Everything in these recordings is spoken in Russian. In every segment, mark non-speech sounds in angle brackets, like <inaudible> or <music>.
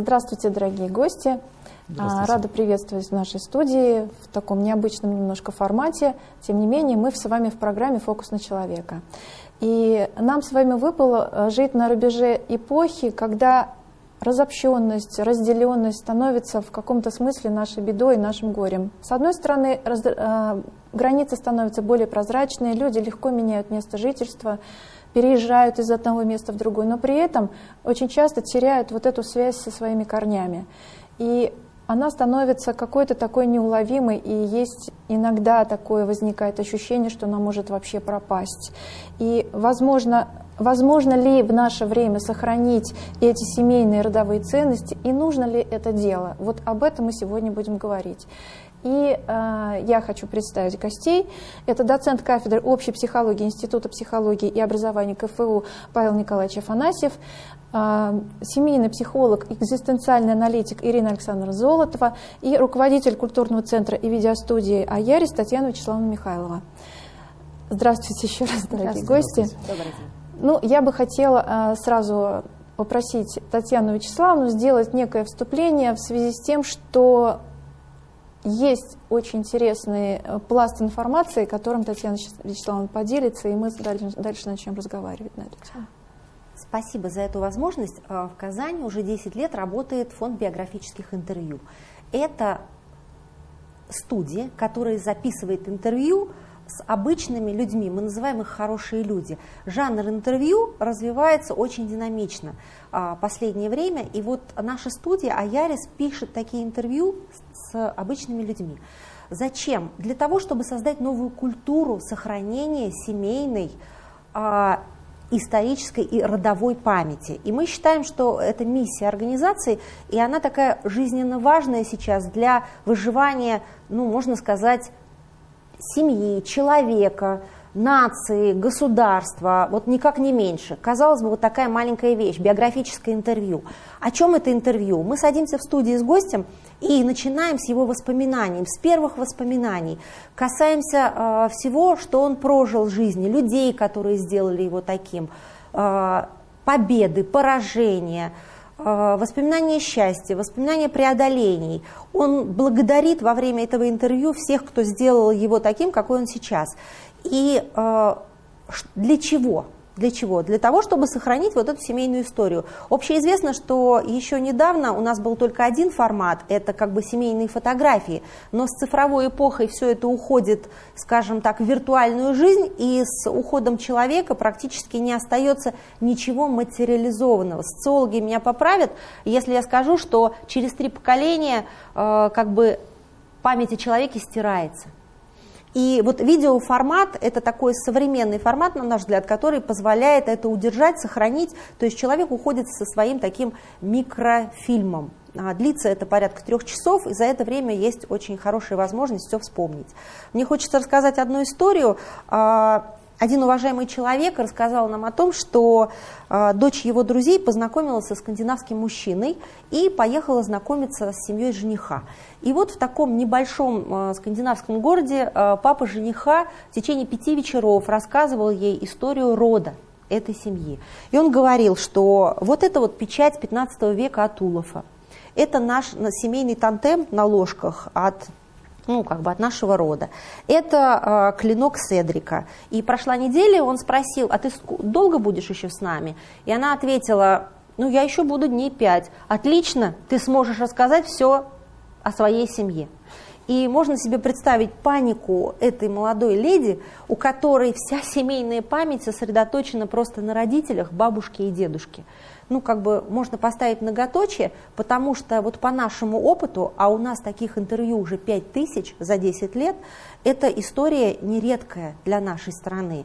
Здравствуйте, дорогие гости. Здравствуйте. Рада приветствовать в нашей студии в таком необычном немножко формате. Тем не менее, мы с вами в программе «Фокус на человека». И нам с вами выпало э, жить на рубеже эпохи, когда разобщенность, разделенность становится в каком-то смысле нашей бедой нашим горем. С одной стороны, раз, э, границы становятся более прозрачные, люди легко меняют место жительства, переезжают из одного места в другое, но при этом очень часто теряют вот эту связь со своими корнями. И она становится какой-то такой неуловимой, и есть иногда такое возникает ощущение, что она может вообще пропасть. И, возможно, возможно ли в наше время сохранить эти семейные родовые ценности, и нужно ли это дело? Вот об этом мы сегодня будем говорить. И э, я хочу представить гостей. Это доцент кафедры общей психологии Института психологии и образования КФУ Павел Николаевич Афанасьев, э, семейный психолог, экзистенциальный аналитик Ирина Александровна Золотова и руководитель культурного центра и видеостудии «Аярис» Татьяна Вячеславовна Михайлова. Здравствуйте еще раз, дорогие гости. Ну, я бы хотела э, сразу попросить Татьяну Вячеславовну сделать некое вступление в связи с тем, что есть очень интересный э, пласт информации, которым Татьяна Вячеславовна поделится, и мы дальше, дальше начнем разговаривать на эту тему. Спасибо за эту возможность. Э, в Казани уже 10 лет работает фонд биографических интервью. Это студия, которая записывает интервью с обычными людьми, мы называем их хорошие люди. Жанр интервью развивается очень динамично а, последнее время, и вот наша студия Аярис пишет такие интервью с обычными людьми. Зачем? Для того, чтобы создать новую культуру сохранения семейной, а, исторической и родовой памяти. И мы считаем, что это миссия организации, и она такая жизненно важная сейчас для выживания, ну, можно сказать, семьи, человека, нации, государства, вот никак не меньше. Казалось бы, вот такая маленькая вещь, биографическое интервью. О чем это интервью? Мы садимся в студии с гостем и начинаем с его воспоминаний, с первых воспоминаний. Касаемся э, всего, что он прожил в жизни, людей, которые сделали его таким, э, победы, поражения, Э, воспоминания счастья, воспоминания преодолений. Он благодарит во время этого интервью всех, кто сделал его таким, какой он сейчас. И э, для чего? Для чего? Для того, чтобы сохранить вот эту семейную историю. Общеизвестно, что еще недавно у нас был только один формат, это как бы семейные фотографии, но с цифровой эпохой все это уходит, скажем так, в виртуальную жизнь, и с уходом человека практически не остается ничего материализованного. Социологи меня поправят, если я скажу, что через три поколения э, как бы память о человеке стирается. И вот видеоформат – это такой современный формат, на наш взгляд, который позволяет это удержать, сохранить. То есть человек уходит со своим таким микрофильмом. А длится это порядка трех часов, и за это время есть очень хорошая возможность все вспомнить. Мне хочется рассказать одну историю. Один уважаемый человек рассказал нам о том, что э, дочь его друзей познакомилась со скандинавским мужчиной и поехала знакомиться с семьей жениха. И вот в таком небольшом э, скандинавском городе э, папа жениха в течение пяти вечеров рассказывал ей историю рода этой семьи. И он говорил, что вот это вот печать 15 века от Улафа. Это наш семейный тантем на ложках от ну, как бы от нашего рода. Это э, клинок Седрика. И прошла неделя, он спросил, а ты долго будешь еще с нами? И она ответила, ну, я еще буду дней пять. Отлично, ты сможешь рассказать все о своей семье. И можно себе представить панику этой молодой леди, у которой вся семейная память сосредоточена просто на родителях, бабушке и дедушке ну, как бы можно поставить многоточие, потому что вот по нашему опыту, а у нас таких интервью уже 5 тысяч за 10 лет, эта история нередкая для нашей страны,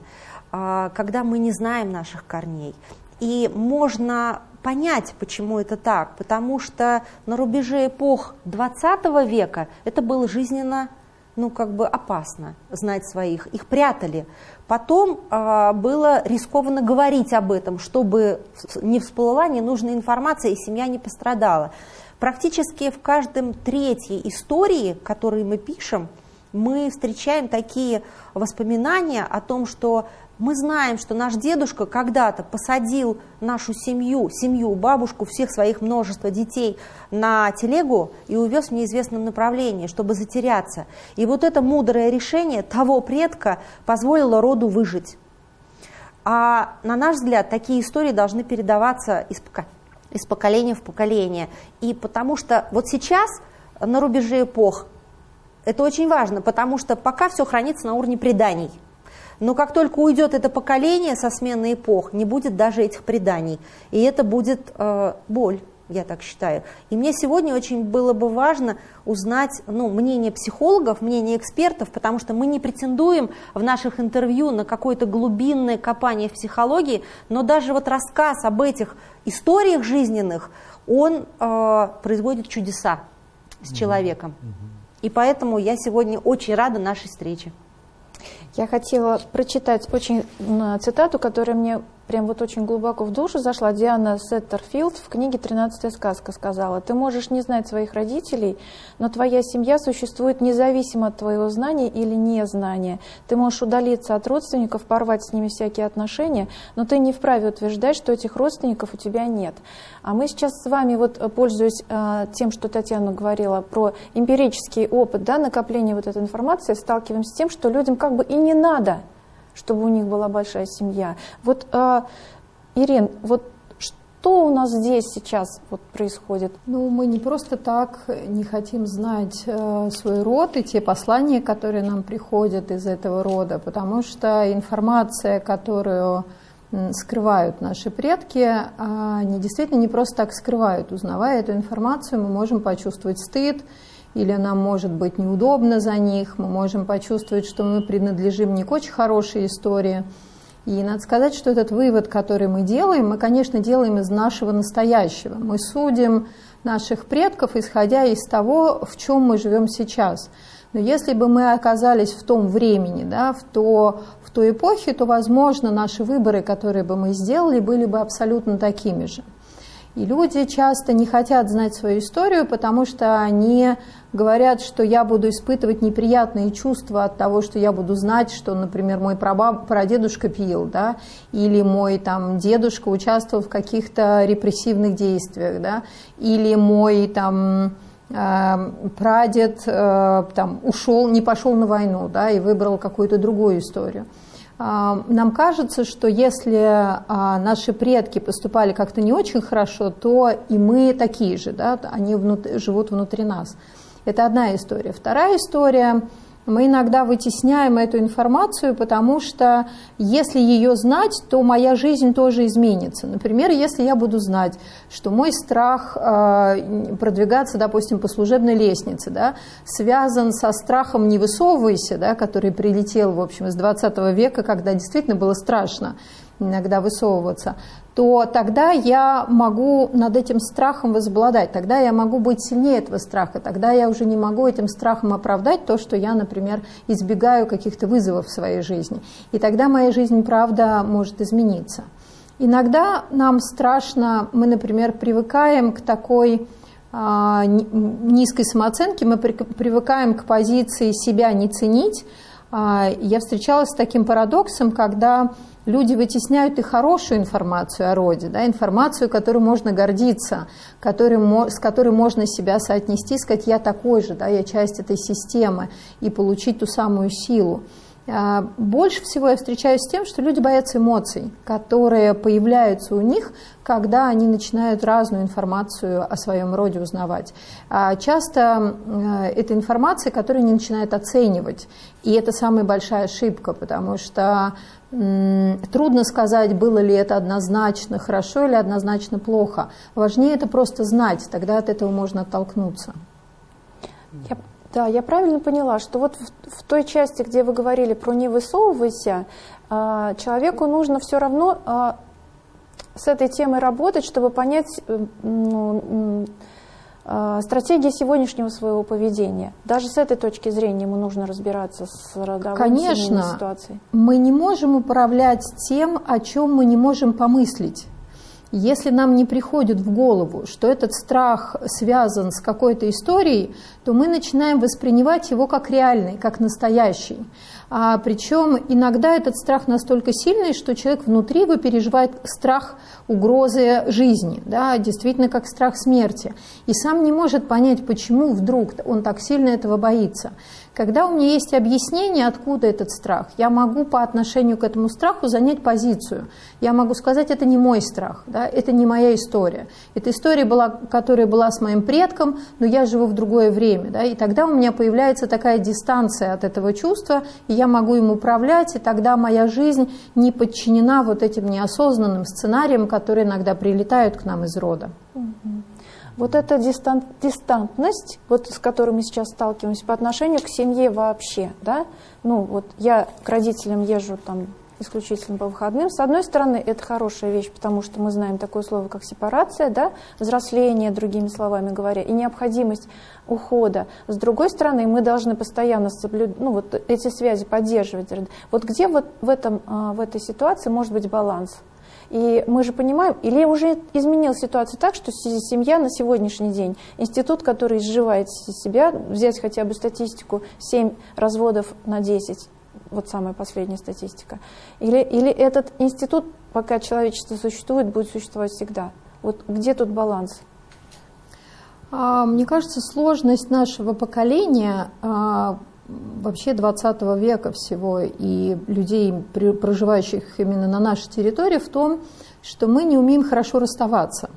а, когда мы не знаем наших корней. И можно понять, почему это так, потому что на рубеже эпох 20 века это было жизненно ну, как бы опасно знать своих, их прятали. Потом э, было рискованно говорить об этом, чтобы не всплыла ненужная информация и семья не пострадала. Практически в каждом третьей истории, которые мы пишем, мы встречаем такие воспоминания о том, что Мы знаем, что наш дедушка когда-то посадил нашу семью, семью, бабушку, всех своих множество детей на телегу и увез в неизвестном направлении, чтобы затеряться. И вот это мудрое решение того предка позволило роду выжить. А на наш взгляд, такие истории должны передаваться из, из поколения в поколение. И потому что вот сейчас на рубеже эпох это очень важно, потому что пока все хранится на уровне преданий. Но как только уйдет это поколение со смены эпох, не будет даже этих преданий. И это будет э, боль, я так считаю. И мне сегодня очень было бы важно узнать ну, мнение психологов, мнение экспертов, потому что мы не претендуем в наших интервью на какое-то глубинное копание в психологии, но даже вот рассказ об этих историях жизненных, он э, производит чудеса с человеком. И поэтому я сегодня очень рада нашей встрече. Я хотела прочитать очень цитату, которая мне прям вот очень глубоко в душу зашла. Диана Сеттерфилд в книге «Тринадцатая сказка» сказала, «Ты можешь не знать своих родителей, но твоя семья существует независимо от твоего знания или незнания. Ты можешь удалиться от родственников, порвать с ними всякие отношения, но ты не вправе утверждать, что этих родственников у тебя нет». А мы сейчас с вами, вот э, пользуясь э, тем, что Татьяна говорила про эмпирический опыт, да, накопления вот этой информации, сталкиваемся с тем, что людям как бы и не надо – чтобы у них была большая семья. Вот, э, Ирин, вот что у нас здесь сейчас вот происходит? Ну, мы не просто так не хотим знать э, свой род и те послания, которые нам приходят из этого рода, потому что информация, которую скрывают наши предки, они действительно не просто так скрывают. Узнавая эту информацию, мы можем почувствовать стыд, или нам может быть неудобно за них, мы можем почувствовать, что мы принадлежим не к очень хорошей истории. И надо сказать, что этот вывод, который мы делаем, мы, конечно, делаем из нашего настоящего. Мы судим наших предков, исходя из того, в чем мы живем сейчас. Но если бы мы оказались в том времени, да, в, то, в той эпохе, то, возможно, наши выборы, которые бы мы сделали, были бы абсолютно такими же. И люди часто не хотят знать свою историю, потому что они говорят, что я буду испытывать неприятные чувства от того, что я буду знать, что, например, мой прабаб, прадедушка пил, да, или мой там, дедушка участвовал в каких-то репрессивных действиях, да, или мой там, э, прадед э, там, ушел, не пошел на войну да, и выбрал какую-то другую историю. А, нам кажется, что если а, наши предки поступали как-то не очень хорошо, то и мы такие же, да, они внутри, живут внутри нас. Это одна история. Вторая история мы иногда вытесняем эту информацию, потому что если ее знать, то моя жизнь тоже изменится. Например, если я буду знать, что мой страх э, продвигаться, допустим, по служебной лестнице, да, связан со страхом «не высовывайся», да, который прилетел, в общем, из 20 века, когда действительно было страшно иногда высовываться, то тогда я могу над этим страхом возобладать, тогда я могу быть сильнее этого страха, тогда я уже не могу этим страхом оправдать то, что я, например, избегаю каких-то вызовов в своей жизни. И тогда моя жизнь, правда, может измениться. Иногда нам страшно, мы, например, привыкаем к такой а, низкой самооценке, мы привыкаем к позиции себя не ценить. А, я встречалась с таким парадоксом, когда люди вытесняют и хорошую информацию о роде, да, информацию, которой можно гордиться, который, с которой можно себя соотнести, сказать, я такой же, да, я часть этой системы, и получить ту самую силу. А, больше всего я встречаюсь с тем, что люди боятся эмоций, которые появляются у них, когда они начинают разную информацию о своем роде узнавать. А часто это информация, которую они начинают оценивать. И это самая большая ошибка, потому что Трудно сказать, было ли это однозначно хорошо или однозначно плохо. Важнее это просто знать, тогда от этого можно оттолкнуться. Я, да, я правильно поняла, что вот в, в той части, где вы говорили про «не высовывайся», а, человеку нужно все равно а, с этой темой работать, чтобы понять, э, ну, стратегия сегодняшнего своего поведения. Даже с этой точки зрения ему нужно разбираться с родовой Конечно, ситуацией. мы не можем управлять тем, о чем мы не можем помыслить. Если нам не приходит в голову, что этот страх связан с какой-то историей, то мы начинаем воспринимать его как реальный, как настоящий. А, причем иногда этот страх настолько сильный, что человек внутри его переживает страх угрозы жизни, да, действительно как страх смерти. И сам не может понять, почему вдруг он так сильно этого боится. Когда у меня есть объяснение, откуда этот страх, я могу по отношению к этому страху занять позицию. Я могу сказать, это не мой страх, да, это не моя история. Эта история, была, которая была с моим предком, но я живу в другое время. Да, и тогда у меня появляется такая дистанция от этого чувства, и я могу им управлять, и тогда моя жизнь не подчинена вот этим неосознанным сценариям, которые иногда прилетают к нам из рода. Вот эта дистан, дистантность, вот с которой мы сейчас сталкиваемся по отношению к семье вообще, да, ну вот я к родителям езжу там исключительно по выходным. С одной стороны, это хорошая вещь, потому что мы знаем такое слово, как сепарация, да, взросление, другими словами говоря, и необходимость ухода. С другой стороны, мы должны постоянно соблюдать, ну, вот эти связи поддерживать. Вот где вот в, этом, а, в этой ситуации может быть баланс? И мы же понимаем, или уже изменил ситуацию так, что семья на сегодняшний день, институт, который изживает себя, взять хотя бы статистику, 7 разводов на 10, вот самая последняя статистика, или, или этот институт, пока человечество существует, будет существовать всегда. Вот где тут баланс? А, мне кажется, сложность нашего поколения а, вообще 20 века всего и людей, проживающих именно на нашей территории, в том, что мы не умеем хорошо расставаться.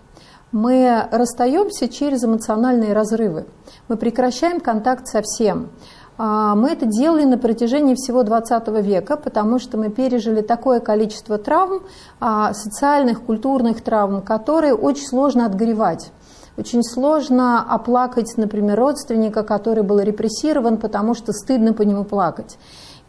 Мы расстаемся через эмоциональные разрывы. Мы прекращаем контакт со всем. А, мы это делали на протяжении всего 20 века, потому что мы пережили такое количество травм, а, социальных, культурных травм, которые очень сложно отгревать. Очень сложно оплакать, например, родственника, который был репрессирован, потому что стыдно по нему плакать.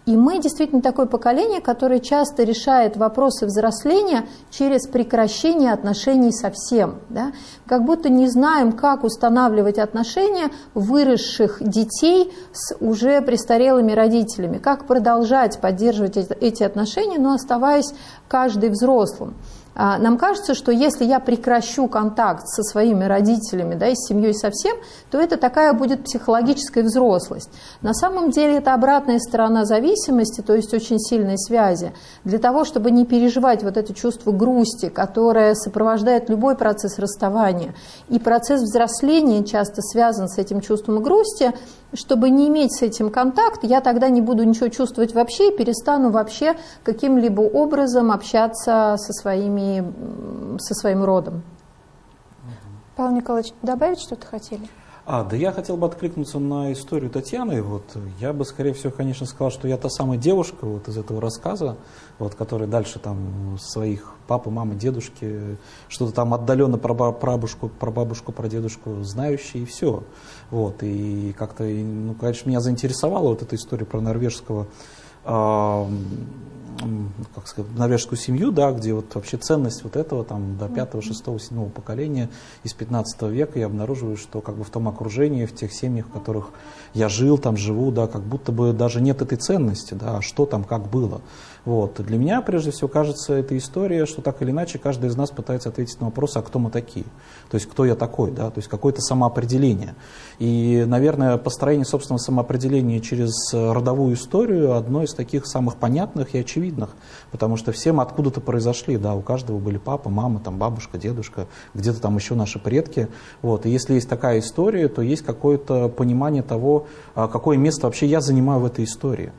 И мы действительно такое поколение, которое часто решает вопросы взросления через прекращение отношений со всем. Да? Как будто не знаем, как устанавливать отношения выросших детей с уже престарелыми родителями, как продолжать поддерживать эти отношения, но оставаясь каждый взрослым. А, нам кажется, что если я прекращу контакт со своими родителями, да, и с семьей совсем, то это такая будет психологическая взрослость. На самом деле это обратная сторона зависимости, то есть очень сильной связи. Для того, чтобы не переживать вот это чувство грусти, которое сопровождает любой процесс расставания, и процесс взросления часто связан с этим чувством грусти, чтобы не иметь с этим контакт, я тогда не буду ничего чувствовать вообще и перестану вообще каким-либо образом общаться со, своими, со своим родом. Павел Николаевич, добавить что-то хотели? А, да я хотел бы откликнуться на историю Татьяны. Вот, я бы, скорее всего, конечно, сказал, что я та самая девушка вот, из этого рассказа, вот, которая дальше там своих папы, мамы, дедушки, что-то там отдаленно про бабушку, про бабушку, про дедушку знающие, и все. Вот, и как-то, ну, конечно, меня заинтересовала вот эта история про норвежского как сказать, норвежскую семью, да, где вот вообще ценность вот этого там до пятого, шестого, седьмого поколения из 15 века я обнаруживаю, что как бы в том окружении, в тех семьях, в которых я жил, там живу, да, как будто бы даже нет этой ценности, да, а что там, как было. Вот. Для меня, прежде всего, кажется, эта история, что так или иначе каждый из нас пытается ответить на вопрос, а кто мы такие? То есть, кто я такой? Да? То есть, какое-то самоопределение. И, наверное, построение собственного самоопределения через родовую историю одно из таких самых понятных и очевидных. Потому что все мы откуда-то произошли. Да? У каждого были папа, мама, там, бабушка, дедушка, где-то там еще наши предки. Вот. И если есть такая история, то есть какое-то понимание того, а, какое место вообще я занимаю в этой истории.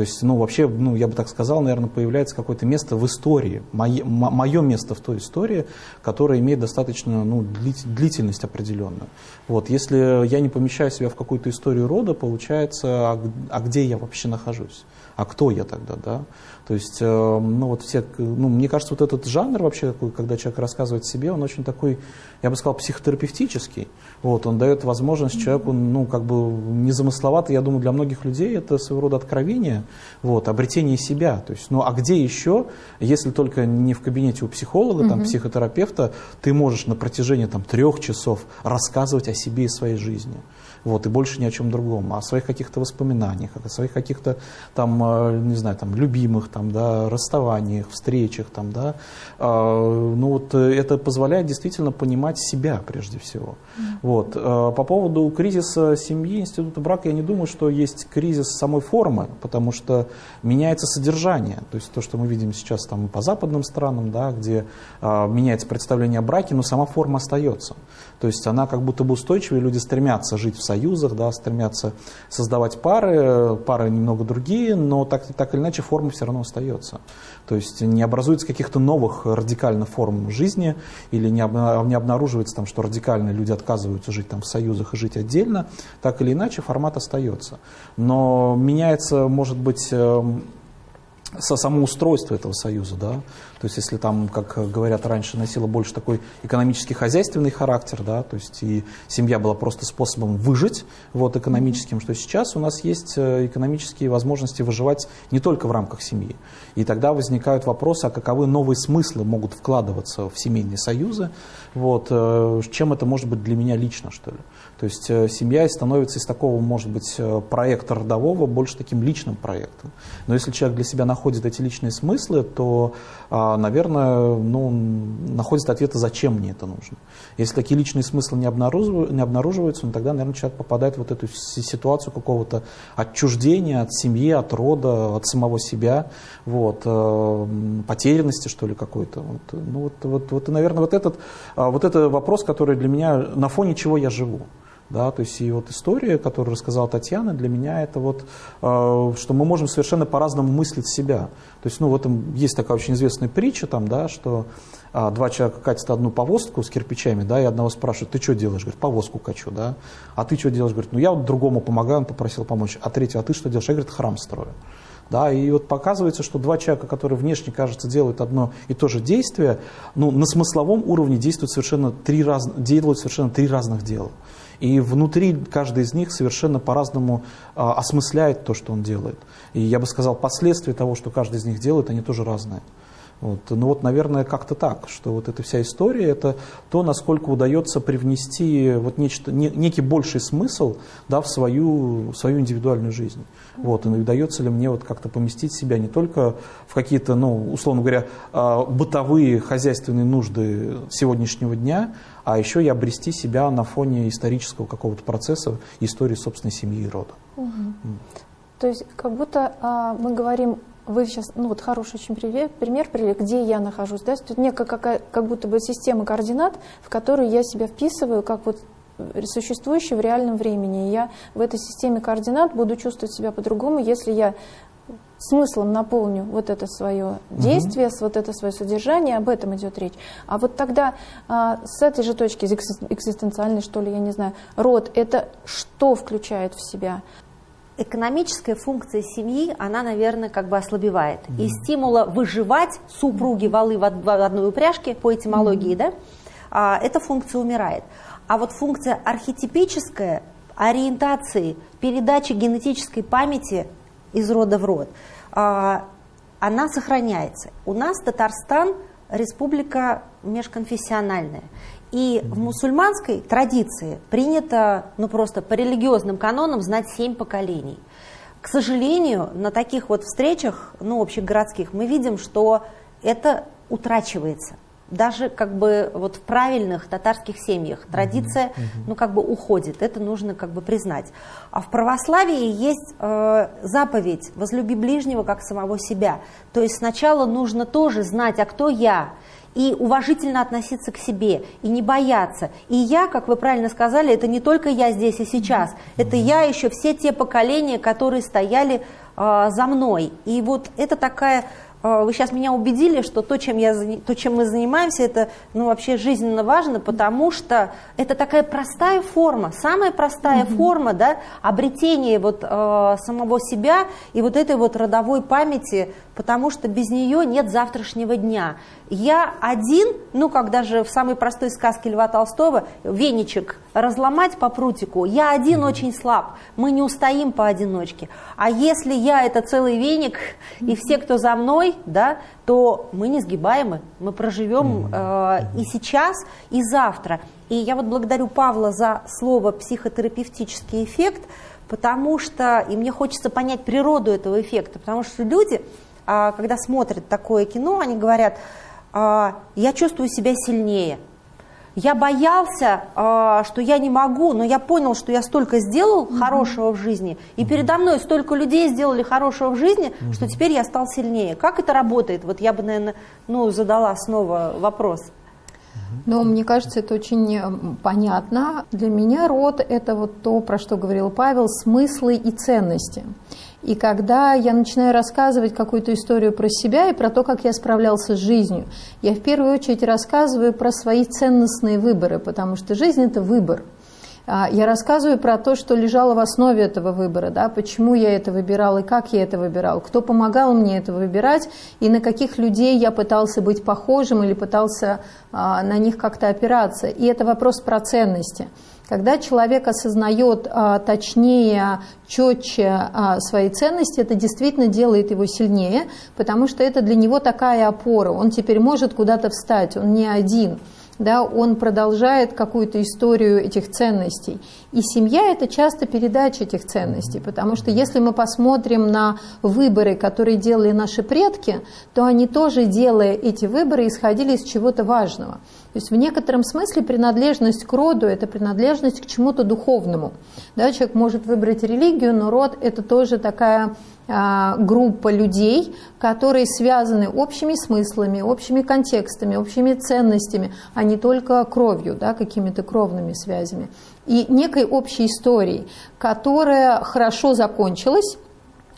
То есть, ну, вообще, ну, я бы так сказал, наверное, появляется какое-то место в истории, мое, мое место в той истории, которое имеет достаточно ну, длительность определенную. Вот, если я не помещаю себя в какую-то историю рода, получается, а, а где я вообще нахожусь? А кто я тогда, да? То есть, э, ну вот все, ну, мне кажется, вот этот жанр вообще, когда человек рассказывает себе, он очень такой, я бы сказал, психотерапевтический. Вот, он дает возможность человеку, ну, как бы незамысловато, я думаю, для многих людей это своего рода откровение, вот, обретение себя. То есть, ну а где еще, если только не в кабинете у психолога, там, психотерапевта, ты можешь на протяжении там, трех часов рассказывать о себе и своей жизни вот, и больше ни о чем другом, а о своих каких-то воспоминаниях, о своих каких-то там, э, не знаю, там, любимых, там, да, расставаниях, встречах, там, да, а, ну вот э, это позволяет действительно понимать себя прежде всего. Вот. А, по поводу кризиса семьи, института брака, я не думаю, что есть кризис самой формы, потому что меняется содержание, то есть то, что мы видим сейчас там по западным странам, да, где а, меняется представление о браке, но сама форма остается. То есть она как будто бы устойчивая, люди стремятся жить в союзах, да, стремятся создавать пары, пары немного другие, но так, так или иначе форма все равно остается. То есть не образуется каких-то новых радикальных форм жизни или не, не обнаруживается там, что радикальные люди отказываются жить там в союзах и жить отдельно, так или иначе формат остается. Но меняется, может быть, эм, со самоустройства этого союза, да, то есть если там, как говорят раньше, носила больше такой экономический хозяйственный характер, да, то есть и семья была просто способом выжить вот экономическим, что сейчас у нас есть э, экономические возможности выживать не только в рамках семьи. И тогда возникают вопросы, а каковы новые смыслы могут вкладываться в семейные союзы, вот, э, чем это может быть для меня лично, что ли. То есть э, семья становится из такого, может быть, проекта родового больше таким личным проектом. Но если человек для себя находит эти личные смыслы, то, а, наверное, ну, находит ответы, зачем мне это нужно. Если такие личные смыслы не, обнаруживаются, не обнаруживаются, ну, тогда, наверное, человек попадает в вот эту ситуацию какого-то отчуждения от семьи, от рода, от самого себя, вот, э, потерянности, что ли, какой-то. Вот, ну, вот, вот, вот, и, наверное, вот этот, а, вот это вопрос, который для меня, на фоне чего я живу. Да, то есть и вот история, которую рассказала Татьяна, для меня это вот, э, что мы можем совершенно по-разному мыслить себя. То есть, ну, в этом есть такая очень известная притча, там, да, что а, два человека катят одну повозку с кирпичами, да, и одного спрашивают, ты что делаешь? Говорит, повозку качу, да. А ты что делаешь? Говорит, ну, я вот другому помогаю, он попросил помочь. А третий, а ты что делаешь? Я, говорит, храм строю. Да, и вот показывается, что два человека, которые внешне, кажется, делают одно и то же действие, ну, на смысловом уровне действуют совершенно три, раз, делают совершенно три разных дела. И внутри каждый из них совершенно по-разному а, осмысляет то, что он делает. И я бы сказал, последствия того, что каждый из них делает, они тоже разные. Вот. Ну вот, наверное, как-то так, что вот эта вся история, это то, насколько удается привнести вот нечто, не, некий больший смысл да, в свою, в свою индивидуальную жизнь. Вот, и удается ли мне вот как-то поместить себя не только в какие-то, ну, условно говоря, а, бытовые хозяйственные нужды сегодняшнего дня, а еще и обрести себя на фоне исторического какого-то процесса, истории собственной семьи и рода. Угу. Mm. То есть как будто а, мы говорим вы сейчас, ну вот хороший очень пример, пример привели, где я нахожусь, да, тут некая какая, как будто бы система координат, в которую я себя вписываю, как вот существующий в реальном времени. И я в этой системе координат буду чувствовать себя по-другому, если я смыслом наполню вот это свое действие, угу. вот это свое содержание, об этом идет речь. А вот тогда а, с этой же точки экзистенциальной, что ли, я не знаю, род, это что включает в себя? Экономическая функция семьи, она, наверное, как бы ослабевает. Mm-hmm. И стимула выживать супруги валы в одной упряжке, по этимологии, mm-hmm. да, а, эта функция умирает. А вот функция архетипическая, ориентации, передачи генетической памяти из рода в род, а, она сохраняется. У нас Татарстан республика межконфессиональная. И в мусульманской традиции принято, ну просто по религиозным канонам, знать семь поколений. К сожалению, на таких вот встречах, ну, общегородских, мы видим, что это утрачивается. Даже как бы вот в правильных татарских семьях традиция, ну, как бы уходит. Это нужно как бы признать. А в православии есть э, заповедь «возлюби ближнего, как самого себя». То есть сначала нужно тоже знать, а кто я, и уважительно относиться к себе, и не бояться. И я, как вы правильно сказали, это не только я здесь и сейчас, это я еще все те поколения, которые стояли э, за мной. И вот это такая вы сейчас меня убедили, что то, чем, я, то, чем мы занимаемся, это ну, вообще жизненно важно, потому что это такая простая форма, самая простая mm-hmm. форма да, обретения вот, э, самого себя и вот этой вот родовой памяти, потому что без нее нет завтрашнего дня. Я один, ну как даже в самой простой сказке Льва Толстого, веничек – разломать по прутику, я один очень слаб, мы не устоим поодиночке. А если я это целый веник, и все, кто за мной, да, то мы не сгибаемы, мы проживем э, и сейчас, и завтра. И я вот благодарю Павла за слово психотерапевтический эффект, потому что, и мне хочется понять природу этого эффекта, потому что люди, э, когда смотрят такое кино, они говорят, э, я чувствую себя сильнее – я боялся, а, что я не могу, но я понял, что я столько сделал mm-hmm. хорошего в жизни, и передо мной столько людей сделали хорошего в жизни, mm-hmm. что теперь я стал сильнее. Как это работает? Вот я бы, наверное, ну, задала снова вопрос. Но мне кажется, это очень понятно. Для меня род – это вот то, про что говорил Павел, смыслы и ценности. И когда я начинаю рассказывать какую-то историю про себя и про то, как я справлялся с жизнью, я в первую очередь рассказываю про свои ценностные выборы, потому что жизнь – это выбор. А, я рассказываю про то, что лежало в основе этого выбора, да, почему я это выбирал и как я это выбирал, кто помогал мне это выбирать и на каких людей я пытался быть похожим или пытался а, на них как-то опираться. И это вопрос про ценности. Когда человек осознает а, точнее, четче а, свои ценности, это действительно делает его сильнее, потому что это для него такая опора. Он теперь может куда-то встать, он не один да, он продолжает какую-то историю этих ценностей. И семья – это часто передача этих ценностей, потому что если мы посмотрим на выборы, которые делали наши предки, то они тоже, делая эти выборы, исходили из чего-то важного. То есть в некотором смысле принадлежность к роду – это принадлежность к чему-то духовному. Да, человек может выбрать религию, но род – это тоже такая а, группа людей, которые связаны общими смыслами, общими контекстами, общими ценностями, а не только кровью, да, какими-то кровными связями. И некой общей историей, которая хорошо закончилась,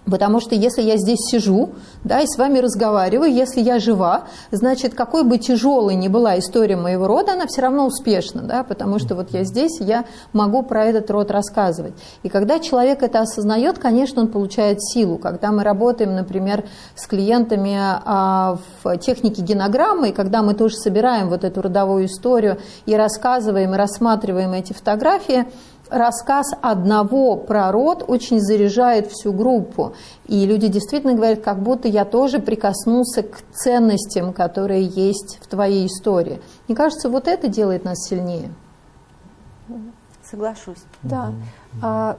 Потому что если я здесь сижу да, и с вами разговариваю, если я жива, значит, какой бы тяжелой ни была история моего рода, она все равно успешна, да, потому что вот я здесь, я могу про этот род рассказывать. И когда человек это осознает, конечно, он получает силу. Когда мы работаем, например, с клиентами а, в технике генограммы, и когда мы тоже собираем вот эту родовую историю и рассказываем, и рассматриваем эти фотографии, рассказ одного про род очень заряжает всю группу. И люди действительно говорят, как будто я тоже прикоснулся к ценностям, которые есть в твоей истории. Мне кажется, вот это делает нас сильнее. Соглашусь. Да. А,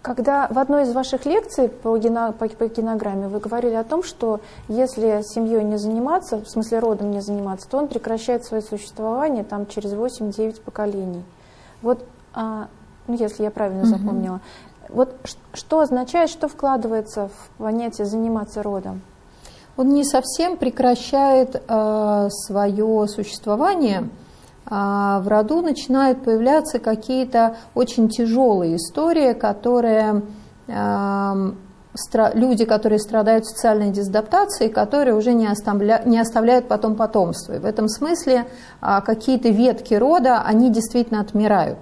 когда в одной из ваших лекций по, гено, по, по генограмме вы говорили о том, что если семьей не заниматься, в смысле родом не заниматься, то он прекращает свое существование там, через 8-9 поколений. Вот а, ну, если я правильно угу. запомнила. Вот что означает, что вкладывается в понятие заниматься родом? Он не совсем прекращает э, свое существование. А в роду начинают появляться какие-то очень тяжелые истории, которые э, люди, которые страдают социальной дезадаптацией, которые уже не, оставля, не оставляют потом потомство. И в этом смысле э, какие-то ветки рода, они действительно отмирают.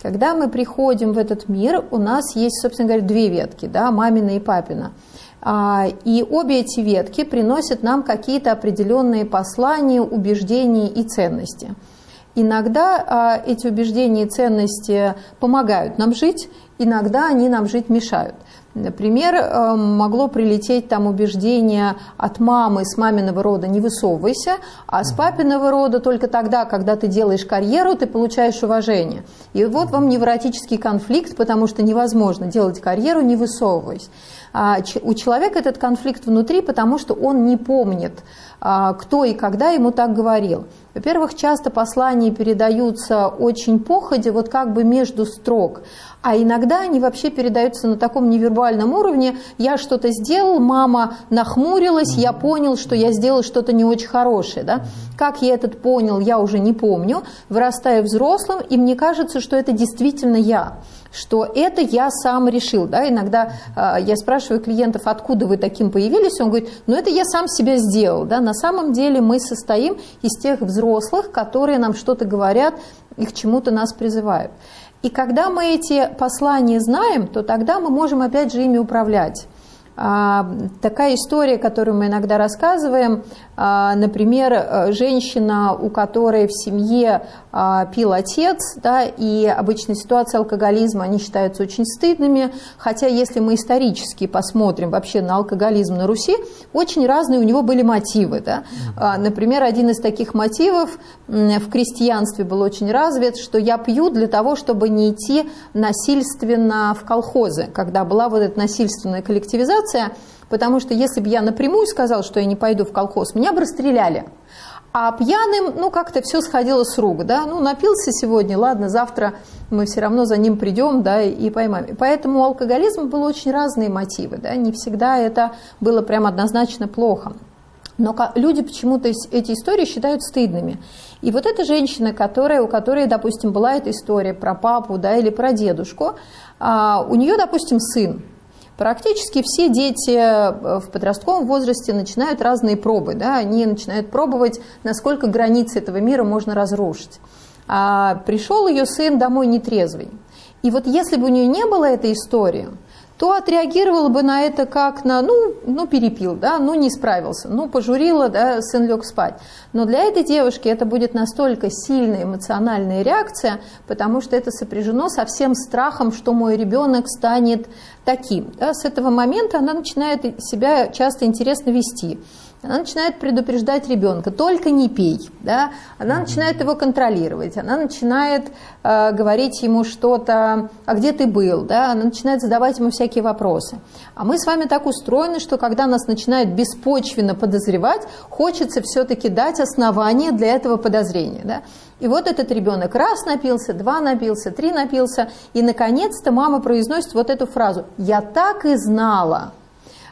Когда мы приходим в этот мир, у нас есть, собственно говоря, две ветки, да, мамина и папина. А, и обе эти ветки приносят нам какие-то определенные послания, убеждения и ценности. Иногда а, эти убеждения и ценности помогают нам жить, иногда они нам жить мешают. Например, э, могло прилететь там убеждение от мамы с маминого рода «не высовывайся», а с папиного рода только тогда, когда ты делаешь карьеру, ты получаешь уважение. И вот вам невротический конфликт, потому что невозможно делать карьеру, не высовываясь. А у человека этот конфликт внутри, потому что он не помнит, а, кто и когда ему так говорил. Во-первых, часто послания передаются очень походе, вот как бы между строк, а иногда они вообще передаются на таком невербальном уровне. Я что-то сделал, мама нахмурилась, я понял, что я сделал что-то не очень хорошее. Да? Как я этот понял, я уже не помню. Вырастаю взрослым, и мне кажется, что это действительно я что это я сам решил. Да? Иногда э, я спрашиваю клиентов, откуда вы таким появились, он говорит, ну это я сам себя сделал. Да? На самом деле мы состоим из тех взрослых, которые нам что-то говорят и к чему-то нас призывают. И когда мы эти послания знаем, то тогда мы можем опять же ими управлять. А, такая история, которую мы иногда рассказываем, например, э, женщина, у которой в семье а, пил отец, да, и обычно ситуации алкоголизма, они считаются очень стыдными, хотя если мы исторически посмотрим вообще на алкоголизм на Руси, очень разные у него были мотивы. Да. Например, один из таких мотивов в крестьянстве был очень развит, что я пью для того, чтобы не идти насильственно в колхозы, когда была вот эта насильственная коллективизация, ситуация, потому что если бы я напрямую сказал, что я не пойду в колхоз, меня бы расстреляли. А пьяным, ну, как-то все сходило с рук, да, ну, напился сегодня, ладно, завтра мы все равно за ним придем, да, и поймаем. Поэтому у алкоголизма было очень разные мотивы, да, не всегда это было прям однозначно плохо. Но люди почему-то эти истории считают стыдными. И вот эта женщина, которая, у которой, допустим, была эта история про папу да, или про дедушку, а, у нее, допустим, сын, Практически все дети э, в подростковом возрасте начинают разные пробы. Да? Они начинают пробовать, насколько границы этого мира можно разрушить. А пришел ее сын домой нетрезвый. И вот если бы у нее не было этой истории, то отреагировала бы на это как на, ну, ну перепил, да, ну не справился, ну пожурила, да, сын лег спать. Но для этой девушки это будет настолько сильная эмоциональная реакция, потому что это сопряжено со всем страхом, что мой ребенок станет таким. Да. С этого момента она начинает себя часто интересно вести она начинает предупреждать ребенка, только не пей, да? она начинает его контролировать, она начинает э, говорить ему что-то, а где ты был, да? она начинает задавать ему всякие вопросы. А мы с вами так устроены, что когда нас начинают беспочвенно подозревать, хочется все-таки дать основание для этого подозрения. Да? И вот этот ребенок раз напился, два напился, три напился, и наконец-то мама произносит вот эту фразу «Я так и знала».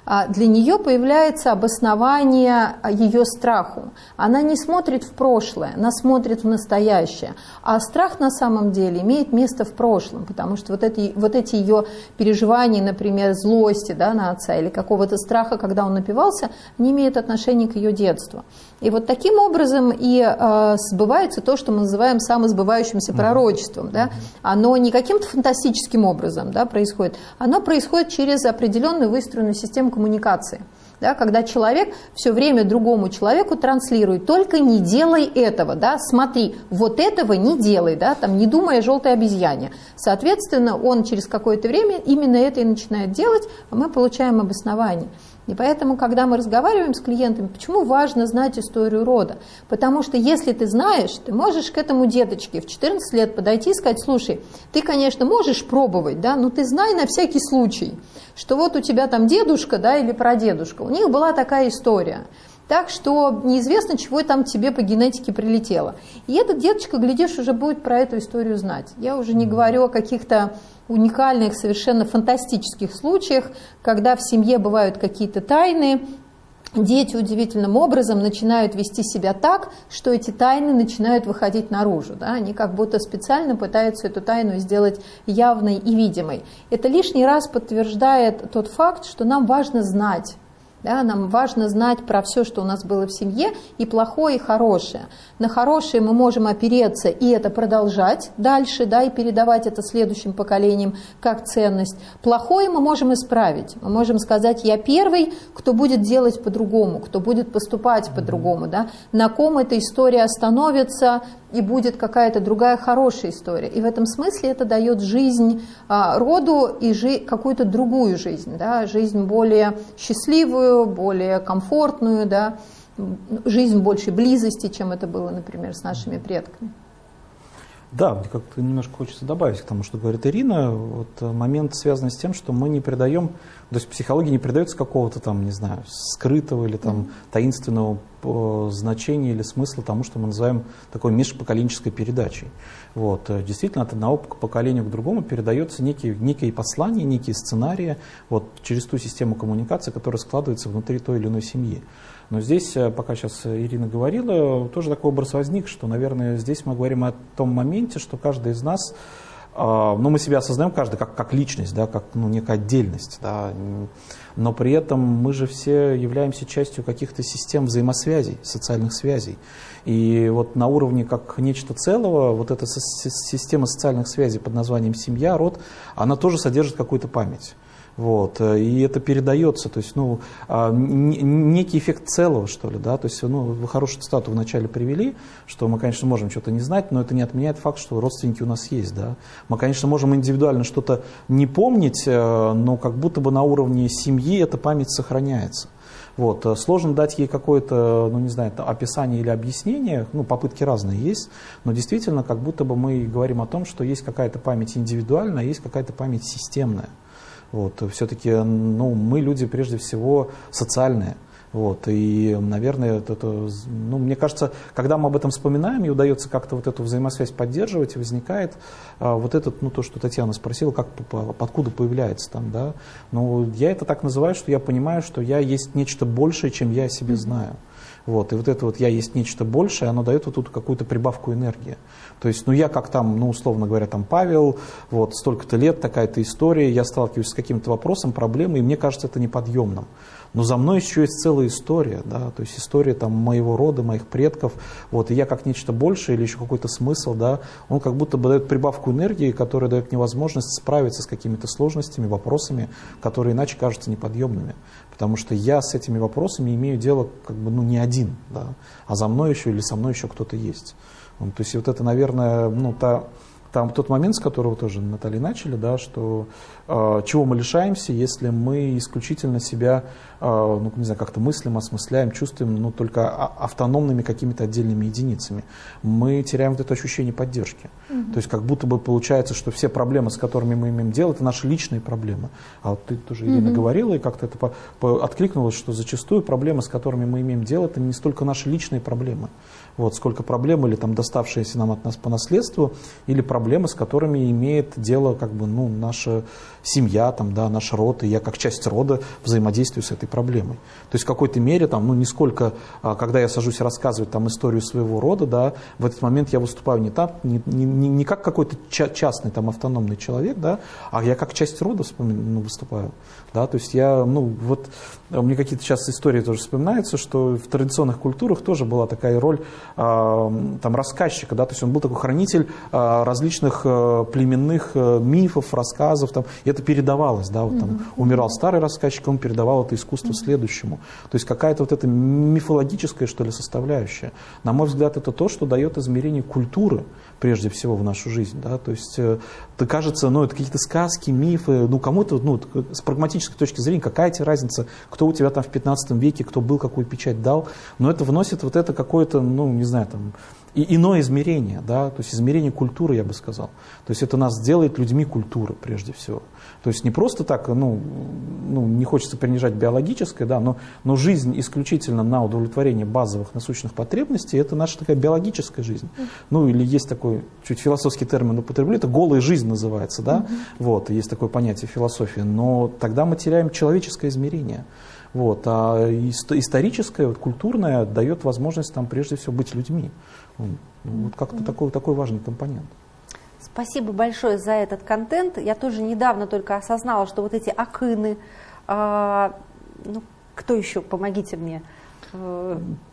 А для нее появляется обоснование ее страху. Она не смотрит в прошлое, она смотрит в настоящее. А страх на самом деле имеет место в прошлом, потому что вот эти, вот эти ее переживания, например, злости да, на отца или какого-то страха, когда он напивался, не имеют отношения к ее детству. И вот таким образом и э, сбывается то, что мы называем самосбывающимся пророчеством. Да? Оно не каким-то фантастическим образом да, происходит, оно происходит через определенную выстроенную систему коммуникации. Да, когда человек все время другому человеку транслирует, только не делай этого, да, смотри, вот этого не делай, да, там, не думая о желтой обезьяне. Соответственно, он через какое-то время именно это и начинает делать, а мы получаем обоснование. И поэтому, когда мы разговариваем с клиентами, почему важно знать историю рода? Потому что если ты знаешь, ты можешь к этому деточке в 14 лет подойти и сказать, слушай, ты, конечно, можешь пробовать, да, но ты знай на всякий случай, что вот у тебя там дедушка, да, или прадедушка, у них была такая история. Так что неизвестно, чего там тебе по генетике прилетело. И этот деточка, глядишь, уже будет про эту историю знать. Я уже не говорю о каких-то уникальных, совершенно фантастических случаях, когда в семье бывают какие-то тайны, дети удивительным образом начинают вести себя так, что эти тайны начинают выходить наружу. Да? Они как будто специально пытаются эту тайну сделать явной и видимой. Это лишний раз подтверждает тот факт, что нам важно знать, да, нам важно знать про все, что у нас было в семье, и плохое, и хорошее. На хорошее мы можем опереться и это продолжать дальше, да, и передавать это следующим поколениям как ценность. Плохое мы можем исправить. Мы можем сказать, я первый, кто будет делать по-другому, кто будет поступать по-другому. Да, на ком эта история остановится, и будет какая-то другая хорошая история. И в этом смысле это дает жизнь а, роду и жи какую-то другую жизнь, да, жизнь более счастливую, более комфортную, да, жизнь большей близости, чем это было, например, с нашими предками. Да, мне как-то немножко хочется добавить к тому, что говорит Ирина. Вот э, момент связан с тем, что мы не придаем, то есть психология не придается какого-то там, не знаю, скрытого или там таинственного э, значения или смысла тому, что мы называем такой межпоколенческой передачей. Вот. Э, действительно, от одного поколения к другому передается некие, некие послания, некие сценарии вот, через ту систему коммуникации, которая складывается внутри той или иной семьи. Но здесь, э, пока сейчас Ирина говорила, тоже такой образ возник, что, наверное, здесь мы говорим о том моменте, что каждый из нас, а, ну, мы себя осознаем каждый как, как личность, да, как ну, некая отдельность, да, но при этом мы же все являемся частью каких-то систем взаимосвязей, социальных связей. И вот на уровне как нечто целого, вот эта система социальных связей под названием семья, род, она тоже содержит какую-то память. Вот, э, и это передается, то есть, ну, а, некий эффект целого, что ли, да, то есть, ну, вы хорошую цитату вначале привели, что мы, конечно, можем что-то не знать, но это не отменяет факт, что родственники у нас есть, да. Мы, конечно, можем индивидуально что-то не помнить, э, но как будто бы на уровне семьи эта память сохраняется. Вот. Э, сложно дать ей какое-то, ну не знаю, описание или объяснение, ну попытки разные есть, но действительно как будто бы мы говорим о том, что есть какая-то память индивидуальная, есть какая-то память системная. Вот, все-таки ну, мы люди прежде всего социальные. Вот, и, наверное, это, это, ну, мне кажется, когда мы об этом вспоминаем, и удается как-то вот эту взаимосвязь поддерживать, возникает а, вот этот, ну, то, что Татьяна спросила, как, откуда появляется там, да. Ну, я это так называю, что я понимаю, что я есть нечто большее, чем я о себе знаю. Вот, и вот это вот «я есть нечто большее», оно дает вот тут какую-то прибавку энергии. То есть, ну я как там, ну условно говоря, там Павел, вот столько-то лет, такая-то история, я сталкиваюсь с каким-то вопросом, проблемой, и мне кажется это неподъемным. Но за мной еще есть целая история, да, то есть история там моего рода, моих предков, вот, и я как нечто большее или еще какой-то смысл, да, он как будто бы дает прибавку энергии, которая дает мне возможность справиться с какими-то сложностями, вопросами, которые иначе кажутся неподъемными. Потому что я с этими вопросами имею дело как бы, ну, не один, да, а за мной еще или со мной еще кто-то есть. То есть вот это, наверное, ну, та, там тот момент, с которого тоже Наталья начали, да, что э, чего мы лишаемся, если мы исключительно себя, э, ну, не знаю, как-то мыслим, осмысляем, чувствуем, ну, только автономными какими-то отдельными единицами. Мы теряем вот это ощущение поддержки. Угу. То есть как будто бы получается, что все проблемы, с которыми мы имеем дело, это наши личные проблемы. А вот ты тоже, Ирина, угу. говорила, и как-то это по, по, откликнулось, что зачастую проблемы, с которыми мы имеем дело, это не столько наши личные проблемы, вот, сколько проблем или там доставшиеся нам от нас по наследству, или проблемы, с которыми имеет дело как бы, ну, наша семья, там, да, наш род, и я как часть рода взаимодействую с этой проблемой. То есть в какой-то мере, там, ну, не сколько, а, когда я сажусь рассказывать там, историю своего рода, да, в этот момент я выступаю не, так, не, не, не как какой-то частный там, автономный человек, да, а я как часть рода вспомин, ну, выступаю. Да, то есть я, ну, вот, мне какие-то сейчас истории тоже вспоминаются, что в традиционных культурах тоже была такая роль э, там, рассказчика, да, то есть он был такой хранитель э, различных э, племенных э, мифов, рассказов, там, и это передавалось, да, вот там умирал старый рассказчик, он передавал это искусство следующему. То есть какая-то вот эта мифологическая, что ли, составляющая. На мой взгляд, это то, что дает измерение культуры, прежде всего, в нашу жизнь, да, то есть это кажется, ну, это какие-то сказки, мифы, ну, кому-то, ну, с прагматической точки зрения, какая тебе разница, кто у тебя там в 15 веке, кто был, какую печать дал, но это вносит вот это какое-то, ну, не знаю, там, и иное измерение, да, то есть измерение культуры, я бы сказал. То есть это нас делает людьми культуры, прежде всего. То есть не просто так, ну, ну не хочется принижать биологическое, да, но, но жизнь исключительно на удовлетворение базовых насущных потребностей, это наша такая биологическая жизнь. Ну или есть такой, чуть философский термин употреблю, это голая жизнь называется, да, вот, есть такое понятие философии, но тогда мы теряем человеческое измерение. Вот, а историческое, вот, культурное дает возможность там прежде всего быть людьми. Ну, вот как-то такой, такой важный компонент. Спасибо большое за этот контент. Я тоже недавно только осознала, что вот эти акыны, э, ну, кто еще, помогите мне,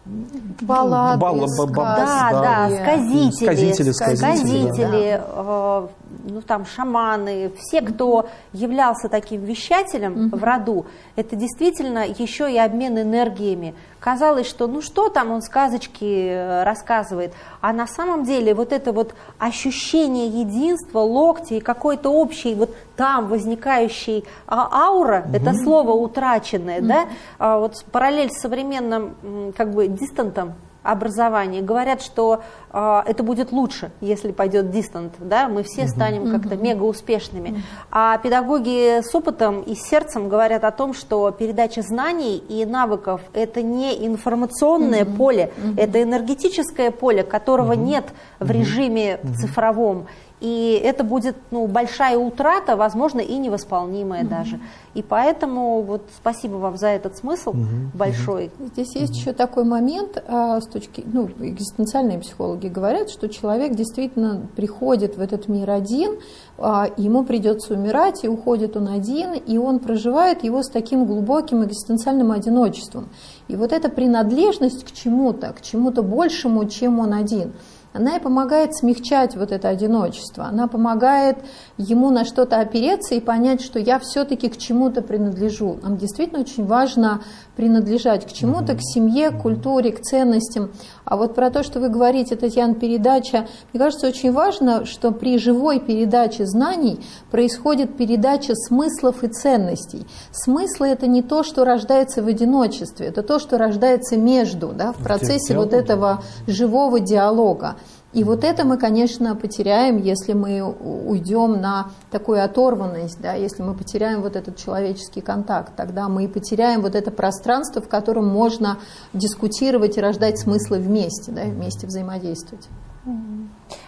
Баллады, Балла, сказки, да, да, сказители, сказители, сказители, сказители да. э, ну там шаманы, все, кто являлся таким вещателем угу. в роду, это действительно еще и обмен энергиями. Казалось, что ну что там он сказочки э, рассказывает, а на самом деле вот это вот ощущение единства, локти и какой-то общий вот там возникающий а, аура, угу. это слово утраченное, угу. да, а, вот параллель с современным как бы дистантом образования. Говорят, что э, это будет лучше, если пойдет дистант, да, мы все станем как-то мега успешными. А педагоги с опытом и сердцем говорят о том, что передача знаний и навыков это не информационное поле, это энергетическое поле, которого нет в режиме цифровом. И это будет ну, большая утрата, возможно, и невосполнимая mm-hmm. даже. И поэтому вот спасибо вам за этот смысл mm-hmm. большой. Здесь есть mm-hmm. еще такой момент, а, с точки, ну, экзистенциальные психологи говорят, что человек действительно приходит в этот мир один, а, ему придется умирать, и уходит он один, и он проживает его с таким глубоким экзистенциальным одиночеством. И вот эта принадлежность к чему-то, к чему-то большему, чем он один – она и помогает смягчать вот это одиночество. Она помогает ему на что-то опереться и понять, что я все-таки к чему-то принадлежу. Нам действительно очень важно принадлежать к чему-то, к семье, к культуре, к ценностям. А вот про то, что вы говорите, Татьяна, передача, мне кажется, очень важно, что при живой передаче знаний происходит передача смыслов и ценностей. Смыслы – это не то, что рождается в одиночестве, это то, что рождается между, да, в процессе вот этого живого диалога. И вот это мы, конечно, потеряем, если мы уйдем на такую оторванность, да, если мы потеряем вот этот человеческий контакт, тогда мы потеряем вот это пространство, в котором можно дискутировать и рождать смыслы вместе, да, вместе взаимодействовать.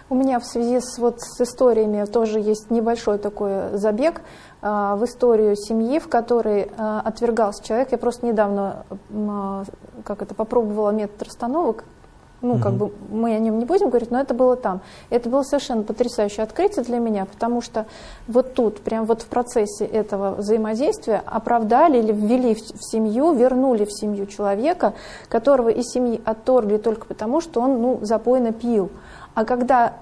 У меня в связи с, вот, с историями тоже есть небольшой такой забег э, в историю семьи, в которой э, отвергался человек. Я просто недавно э, как это, попробовала метод расстановок ну, как бы мы о нем не будем говорить, но это было там. Это было совершенно потрясающее открытие для меня, потому что вот тут, прям вот в процессе этого взаимодействия оправдали или ввели в, в семью, вернули в семью человека, которого из семьи отторгли только потому, что он, ну, запойно пил. А когда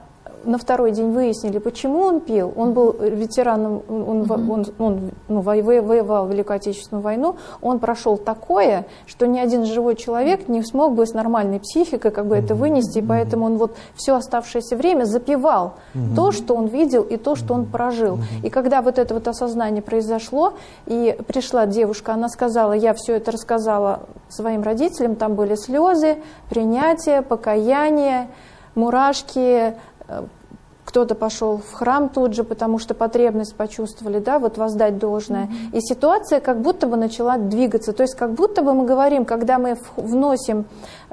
на второй день выяснили, почему он пил. Он был ветераном, он, mm-hmm. он, он ну, воевал в Великую Отечественную войну. Он прошел такое, что ни один живой человек не смог бы с нормальной психикой как бы это вынести. И поэтому он вот все оставшееся время запивал mm-hmm. то, что он видел и то, что он прожил. Mm-hmm. И когда вот это вот осознание произошло, и пришла девушка, она сказала, я все это рассказала своим родителям, там были слезы, принятие, покаяние, мурашки, Э, кто-то пошел в храм тут же, потому что потребность почувствовали, да, вот воздать должное. Mm-hmm. И ситуация как будто бы начала двигаться. То есть как будто бы мы говорим, когда мы вносим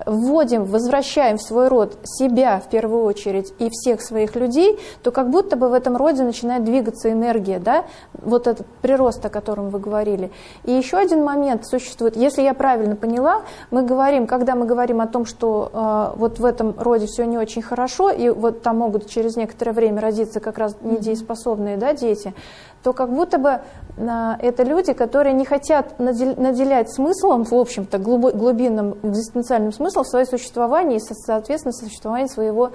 вводим, возвращаем в свой род себя в первую очередь и всех своих людей, то как будто бы в этом роде начинает двигаться энергия, да, вот этот прирост, о котором вы говорили. И еще один момент существует, если я правильно поняла, мы говорим, когда мы говорим о том, что э, вот в этом роде все не очень хорошо, и вот там могут через некоторое время родиться как раз недееспособные да, дети, то как будто бы а, это люди, которые не хотят наделять смыслом, в общем-то, глубинным экзистенциальным смыслом свое существование и, соответственно, существование своего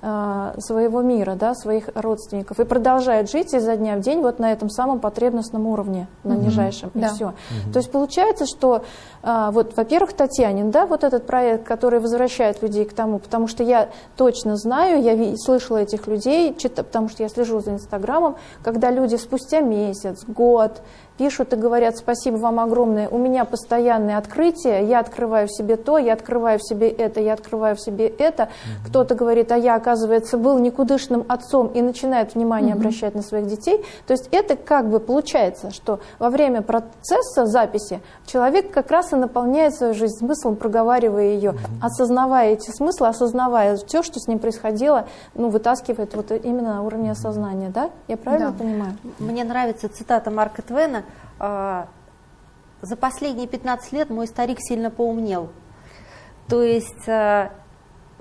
своего мира, да, своих родственников, и продолжают жить изо дня в день вот на этом самом потребностном уровне, на mm-hmm. нижайшем, и да. все. Mm-hmm. То есть получается, что а, вот, во-первых, Татьянин, да, вот этот проект, который возвращает людей к тому, потому что я точно знаю, я слышала этих людей, потому что я слежу за Инстаграмом, когда люди спустя месяц, год, пишут и говорят спасибо вам огромное, у меня постоянные открытия, я открываю в себе то, я открываю в себе это, я открываю в себе это. Mm-hmm. Кто-то говорит, а я, оказывается, был никудышным отцом и начинает внимание mm-hmm. обращать на своих детей. То есть это как бы получается, что во время процесса записи человек как раз и наполняет свою жизнь смыслом, проговаривая ее, mm-hmm. осознавая эти смыслы, осознавая все, что с ним происходило, ну, вытаскивает вот именно на уровне осознания, да? Я правильно да. понимаю? Мне нравится цитата Марка Твена, а, за последние 15 лет мой старик сильно поумнел. То есть а,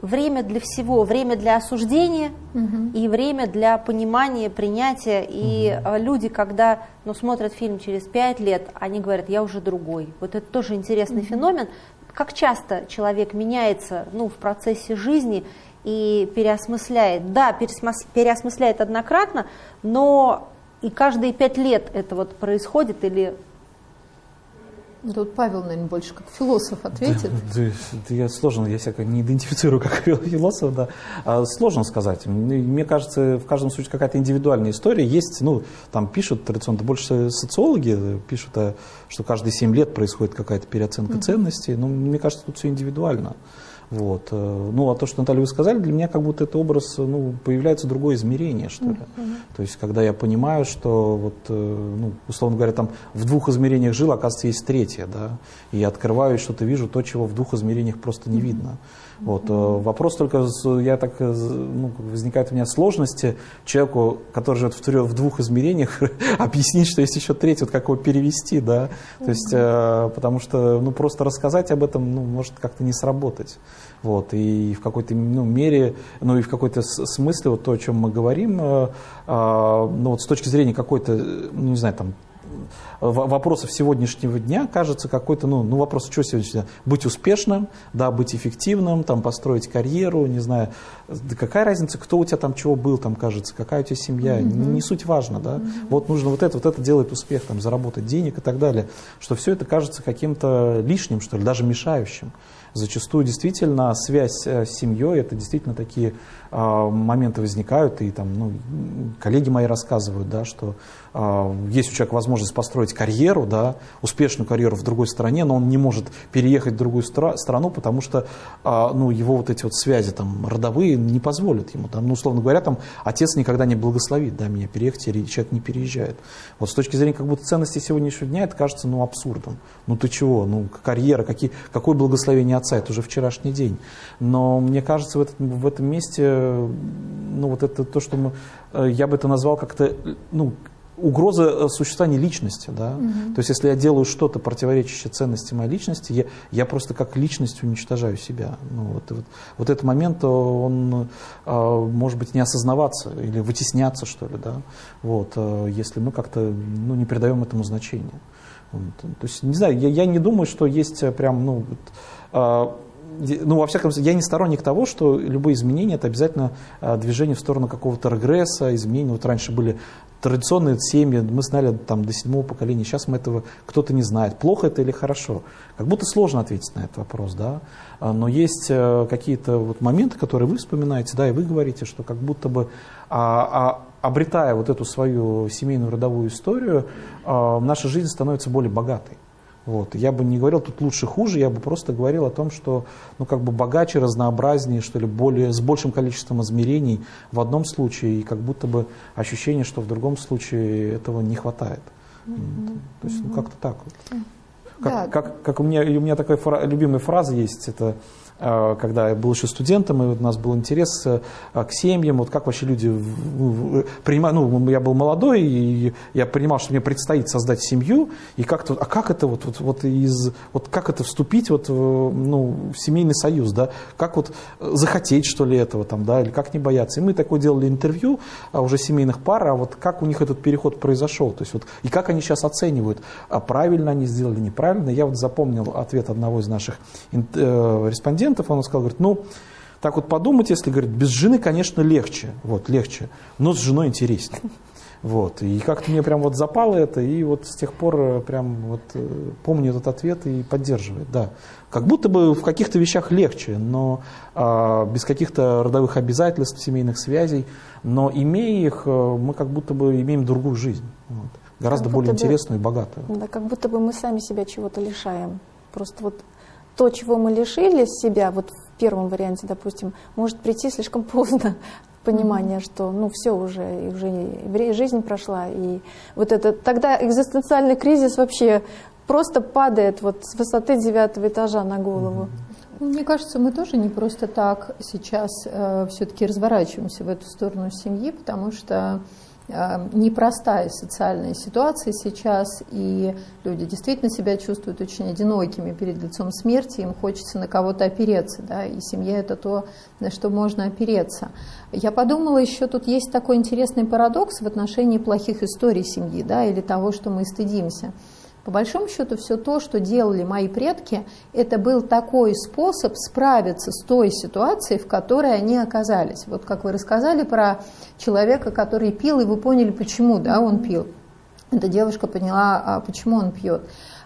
время для всего, время для осуждения угу. и время для понимания, принятия. И угу. люди, когда ну, смотрят фильм через 5 лет, они говорят, я уже другой. Вот это тоже интересный угу. феномен. Как часто человек меняется ну, в процессе жизни и переосмысляет. Да, переосмысляет однократно, но и каждые пять лет это вот происходит или Тут Павел, наверное, больше как философ ответит. Да, да, да, я сложно, я себя не идентифицирую как <laughs> философ, да. А, сложно сказать. Мне кажется, в каждом случае какая-то индивидуальная история есть. Ну, там пишут традиционно, больше социологи пишут, э, что каждые семь лет происходит какая-то переоценка mm-hmm. ценностей. Но мне кажется, тут все индивидуально. Вот. Э, ну, а то, что, Наталья, вы сказали, для меня как будто это образ, ну, появляется другое измерение, что ли. Mm-hmm. То есть, когда я понимаю, что, вот, э, ну, условно говоря, там в двух измерениях жил, оказывается, есть третье, да, и я открываю что-то вижу, то, чего в двух измерениях просто не видно. Вот. Mm-hmm. Вопрос только, я так, ну, возникает у меня сложности человеку, который живет в, в двух измерениях, <laughs> объяснить, что есть еще третье, вот как его перевести, да, то есть, э, потому что, ну, просто рассказать об этом, ну, может как-то не сработать. Вот, и в какой-то ну, мере, ну и в какой-то смысле вот то, о чем мы говорим, э, э, ну вот с точки зрения какой-то, ну не знаю, там вопросов сегодняшнего дня кажется какой-то, ну, ну вопрос, что сегодня? Быть успешным, да, быть эффективным, там, построить карьеру, не знаю, да какая разница, кто у тебя там чего был, там, кажется, какая у тебя семья, mm-hmm. не, не суть важно, да, mm-hmm. вот нужно вот это, вот это делает успех, там, заработать денег и так далее, что все это кажется каким-то лишним, что ли, даже мешающим. Зачастую действительно связь э, с семьей, это действительно такие моменты возникают, и там, ну, коллеги мои рассказывают, да, что э, есть у человека возможность построить карьеру, да, успешную карьеру в другой стране, но он не может переехать в другую стра- страну, потому что э, ну, его вот эти вот связи там, родовые не позволят ему. Там, ну, условно говоря, там, отец никогда не благословит да, меня переехать, или человек не переезжает. Вот с точки зрения как будто ценности сегодняшнего дня это кажется ну, абсурдом. Ну ты чего, ну карьера, какие, какое благословение отца, это уже вчерашний день. Но мне кажется, в, этот, в этом месте, ну вот это то, что мы, э, я бы это назвал как-то, ну, угроза э, существования личности, да. Угу. То есть, если я делаю что-то противоречащее ценности моей личности, я, я просто как личность уничтожаю себя. Ну, вот, вот, вот этот момент, он а, может быть не осознаваться или вытесняться, что ли, да. Вот, если мы как-то ну, не придаем этому значения. Вот. То есть, не знаю, я, я не думаю, что есть прям, ну, вот, ну, во всяком случае, я не сторонник того, что любые изменения – это обязательно а, движение в сторону какого-то регресса, изменений. Вот раньше были традиционные семьи, мы знали там до седьмого поколения, сейчас мы этого кто-то не знает. Плохо это или хорошо? Как будто сложно ответить на этот вопрос, да. А, но есть э, какие-то вот моменты, которые вы вспоминаете, да, и вы говорите, что как будто бы а, а, обретая вот эту свою семейную родовую историю, а, наша жизнь становится более богатой. Вот. Я бы не говорил тут лучше, хуже, я бы просто говорил о том, что ну, как бы богаче, разнообразнее, что ли, более, с большим количеством измерений в одном случае, и как будто бы ощущение, что в другом случае этого не хватает. Mm-hmm. То есть, ну, как-то так вот. Как, да. как, как у, меня, у меня такая фра- любимая фраза есть, это когда я был еще студентом, и у нас был интерес э, к семьям, вот как вообще люди принимают, ну, я был молодой, и я понимал, что мне предстоит создать семью, и как-то, а как это вот, вот, вот из, вот как это вступить вот, ну, в семейный союз, да, как вот захотеть, что ли, этого там, да, или как не бояться. И мы такое делали интервью а, уже семейных пар, а вот как у них этот переход произошел, то есть вот, и как они сейчас оценивают, а правильно они сделали, неправильно. Я вот запомнил ответ одного из наших э, респондентов, клиентов, он сказал, говорит, ну, так вот подумать, если, говорит, без жены, конечно, легче, вот, легче, но с женой интереснее. Вот, и как-то мне прям вот запало это, и вот с тех пор э, прям вот э, помню этот ответ и поддерживает, да. Как будто бы в каких-то вещах легче, но а, без каких-то родовых обязательств, семейных связей, но имея их, э, мы как будто бы имеем другую жизнь, вот, гораздо более бы, интересную и богатую. Да, как будто бы мы сами себя чего-то лишаем. Просто вот то, чего мы лишились себя, вот в первом варианте, допустим, может прийти слишком <laughs> поздно понимание, что ну все уже, и уже жизнь прошла, и вот это тогда экзистенциальный кризис вообще просто падает вот с высоты девятого этажа на голову. Мне кажется, мы тоже не просто так сейчас э, все-таки разворачиваемся в эту сторону семьи, потому что непростая социальная ситуация сейчас, и люди действительно себя чувствуют очень одинокими перед лицом смерти, им хочется на кого-то опереться, да, и семья это то, на что можно опереться. Я подумала, еще тут есть такой интересный парадокс в отношении плохих историй семьи, да, или того, что мы стыдимся. По большому счету, все то, что делали мои предки, это был такой способ справиться с той ситуацией, в которой они оказались. Вот как вы рассказали про человека, который пил, и вы поняли, почему да, он пил. Эта девушка поняла, а почему он пьет.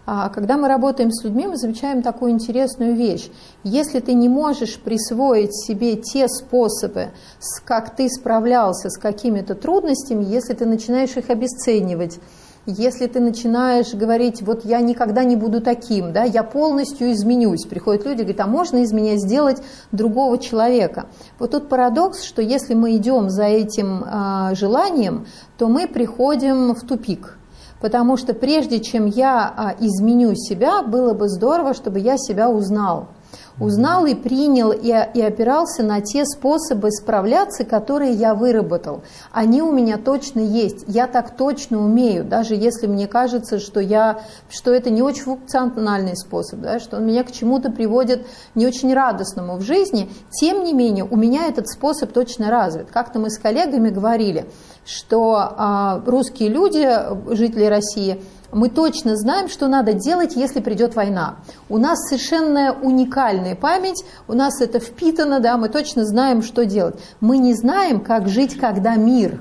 А когда мы работаем с людьми, мы замечаем такую интересную вещь. Если ты не можешь присвоить себе те способы, как ты справлялся с какими-то трудностями, если ты начинаешь их обесценивать, если ты начинаешь говорить, вот я никогда не буду таким, да, я полностью изменюсь, приходят люди, говорят, а можно из меня сделать другого человека? Вот тут парадокс, что если мы идем за этим а, желанием, то мы приходим в тупик. Потому что прежде чем я а, изменю себя, было бы здорово, чтобы я себя узнал. Узнал и принял, и, и опирался на те способы справляться, которые я выработал. Они у меня точно есть. Я так точно умею, даже если мне кажется, что, я, что это не очень функциональный способ, да, что он меня к чему-то приводит не очень радостному в жизни. Тем не менее, у меня этот способ точно развит. Как-то мы с коллегами говорили, что а, русские люди, жители России, мы точно знаем, что надо делать, если придет война. У нас совершенно уникальная память, у нас это впитано, да, мы точно знаем, что делать. Мы не знаем, как жить, когда мир.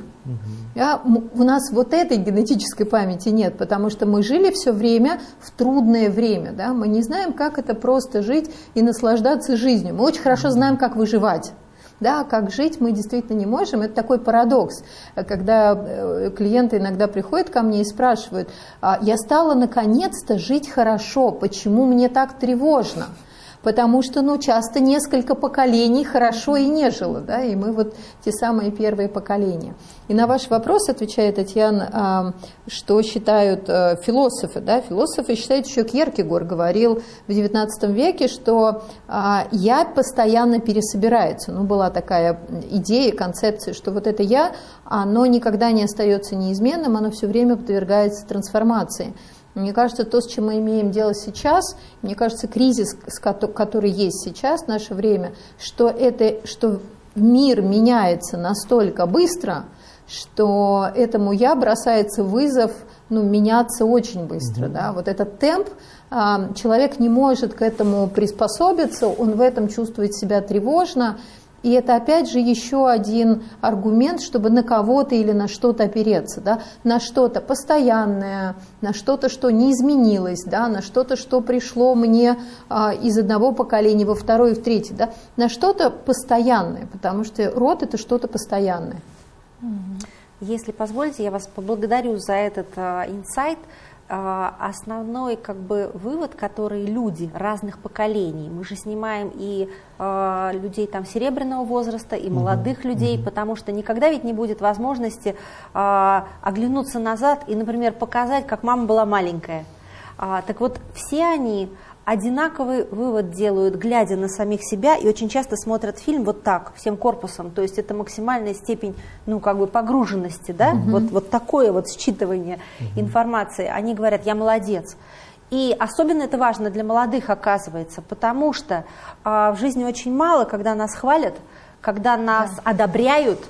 Да, у нас вот этой генетической памяти нет, потому что мы жили все время в трудное время. Да? Мы не знаем, как это просто жить и наслаждаться жизнью. Мы очень хорошо знаем, как выживать. Да, как жить мы действительно не можем. Это такой парадокс, когда э, клиенты иногда приходят ко мне и спрашивают, «А я стала наконец-то жить хорошо, почему мне так тревожно? Потому что, ну, часто несколько поколений хорошо и не жило, да, и мы вот те самые первые поколения. И на ваш вопрос отвечает Татьяна, а, что считают э, философы, да, философы считают, еще Кьеркегор говорил в XIX веке, что а, «я» постоянно пересобирается, ну, была такая идея, концепция, что вот это «я», оно никогда не остается неизменным, оно все время подвергается трансформации. Мне кажется, то, с чем мы имеем дело сейчас, мне кажется, кризис, который есть сейчас, в наше время, что, это, что мир меняется настолько быстро, что этому я бросается вызов ну, меняться очень быстро. Mm-hmm. Да? Вот этот темп, а, человек не может к этому приспособиться, он в этом чувствует себя тревожно, и это опять же еще один аргумент, чтобы на кого-то или на что-то опереться, да? на что-то постоянное, на что-то, что не изменилось, да? на что-то, что пришло мне а, из одного поколения во второе и в третье, да? на что-то постоянное, потому что род это что-то постоянное. Если позволите, я вас поблагодарю за этот а, инсайт. Основной как бы вывод, который люди разных поколений, мы же снимаем и э, людей там серебряного возраста, и молодых mm-hmm. людей, потому что никогда ведь не будет возможности э, оглянуться назад и, например, показать, как мама была маленькая. А, так вот, все они одинаковый вывод делают, глядя на самих себя, и очень часто смотрят фильм вот так, всем корпусом. То есть это максимальная степень, ну, как бы погруженности, да, угу. вот, вот такое вот считывание угу. информации. Они говорят, я молодец. И особенно это важно для молодых, оказывается, потому что а, в жизни очень мало, когда нас хвалят, когда нас да. одобряют,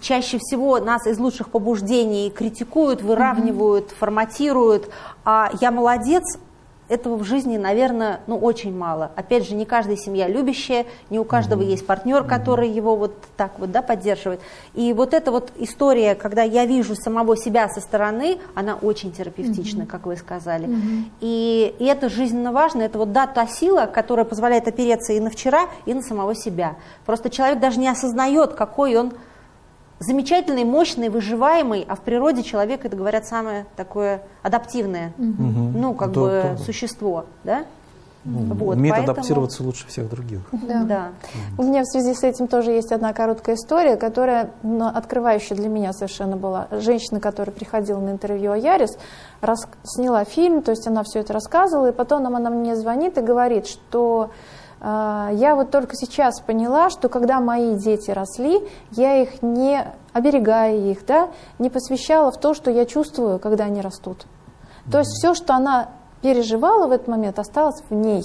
чаще всего нас из лучших побуждений критикуют, выравнивают, mm форматируют. А я молодец, этого в жизни, наверное, ну, очень мало. Опять же, не каждая семья любящая, не у каждого mm-hmm. есть партнер, который его вот так вот да, поддерживает. И вот эта вот история, когда я вижу самого себя со стороны, она очень терапевтична, mm-hmm. как вы сказали. Mm-hmm. И, и это жизненно важно, это вот да, та сила, которая позволяет опереться и на вчера, и на самого себя. Просто человек даже не осознает, какой он замечательный, мощный, выживаемый, а в природе человек, это говорят, самое такое адаптивное, угу. ну, как да, бы да. существо, да? Ну, вот, умеет поэтому... адаптироваться лучше всех других. Да. да. У меня в связи с этим тоже есть одна короткая история, которая ну, открывающая для меня совершенно была. Женщина, которая приходила на интервью о Ярис, рас... сняла фильм, то есть она все это рассказывала, и потом она мне звонит и говорит, что я вот только сейчас поняла, что когда мои дети росли, я их не, оберегая их, да, не посвящала в то, что я чувствую, когда они растут. То есть все, что она переживала в этот момент, осталось в ней.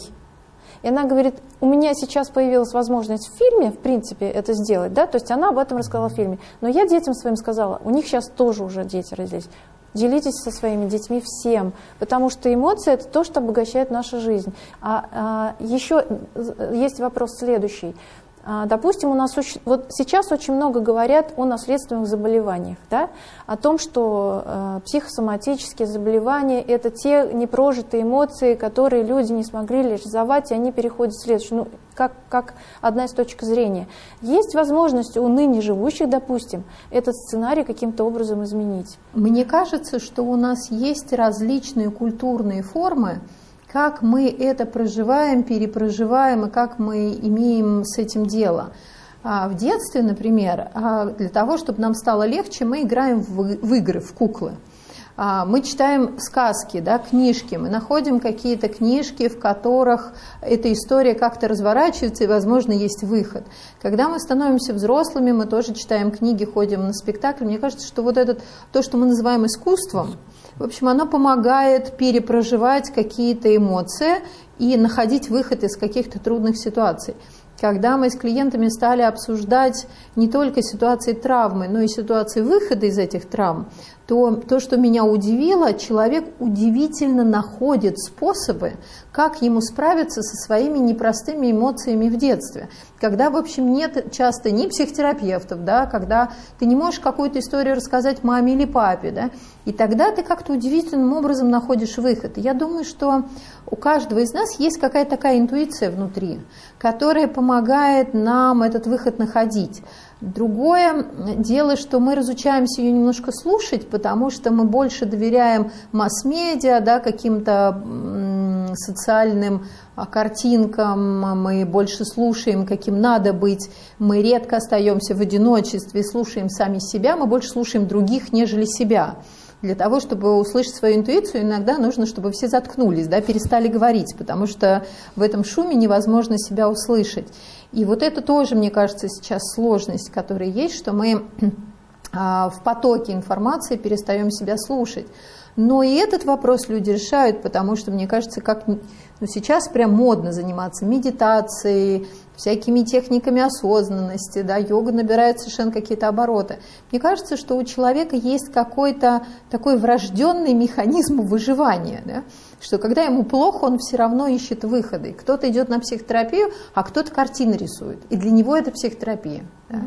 И она говорит, у меня сейчас появилась возможность в фильме, в принципе, это сделать, да, то есть она об этом рассказала в фильме. Но я детям своим сказала, у них сейчас тоже уже дети родились. Делитесь со своими детьми всем, потому что эмоции – это то, что обогащает нашу жизнь. А, а еще есть вопрос следующий. А, допустим, у нас вот сейчас очень много говорят о наследственных заболеваниях, да? о том, что э, психосоматические заболевания – это те непрожитые эмоции, которые люди не смогли реализовать, и они переходят в следующее, ну, как, как одна из точек зрения. Есть возможность у ныне живущих, допустим, этот сценарий каким-то образом изменить? Мне кажется, что у нас есть различные культурные формы, как мы это проживаем, перепроживаем и как мы имеем с этим дело. А в детстве, например, а для того, чтобы нам стало легче, мы играем в, игры, в куклы. А, мы читаем сказки, да, книжки, мы находим какие-то книжки, в которых эта история как-то разворачивается и, возможно, есть выход. Когда мы становимся взрослыми, мы тоже читаем книги, ходим на спектакль. Мне кажется, что вот этот, то, что мы называем искусством, в общем, оно помогает перепроживать какие-то эмоции и находить выход из каких-то трудных ситуаций когда мы с клиентами стали обсуждать не только ситуации травмы, но и ситуации выхода из этих травм, то то, что меня удивило, человек удивительно находит способы, как ему справиться со своими непростыми эмоциями в детстве. Когда, в общем, нет часто ни психотерапевтов, да, когда ты не можешь какую-то историю рассказать маме или папе, да, и тогда ты как-то удивительным образом находишь выход. я думаю, что у каждого из нас есть какая-то такая интуиция внутри, которая помогает нам этот выход находить. Другое дело, что мы разучаемся ее немножко слушать, потому что мы больше доверяем масс-медиа, да, каким-то социальным а, картинкам, мы больше слушаем, каким надо быть, мы редко остаемся в одиночестве, слушаем сами себя, мы больше слушаем других, нежели себя. Для того, чтобы услышать свою интуицию, иногда нужно, чтобы все заткнулись, да, перестали говорить, потому что в этом шуме невозможно себя услышать. И вот это тоже, мне кажется, сейчас сложность, которая есть, что мы <clears throat> а, в потоке информации перестаем себя слушать. Но и этот вопрос люди решают, потому что, мне кажется, как ну, сейчас прям модно заниматься медитацией, всякими техниками осознанности, да, йога набирает совершенно какие-то обороты. Мне кажется, что у человека есть какой-то такой врожденный механизм выживания, да, что когда ему плохо, он все равно ищет выходы. Кто-то идет на психотерапию, а кто-то картины рисует. И для него это психотерапия. Да.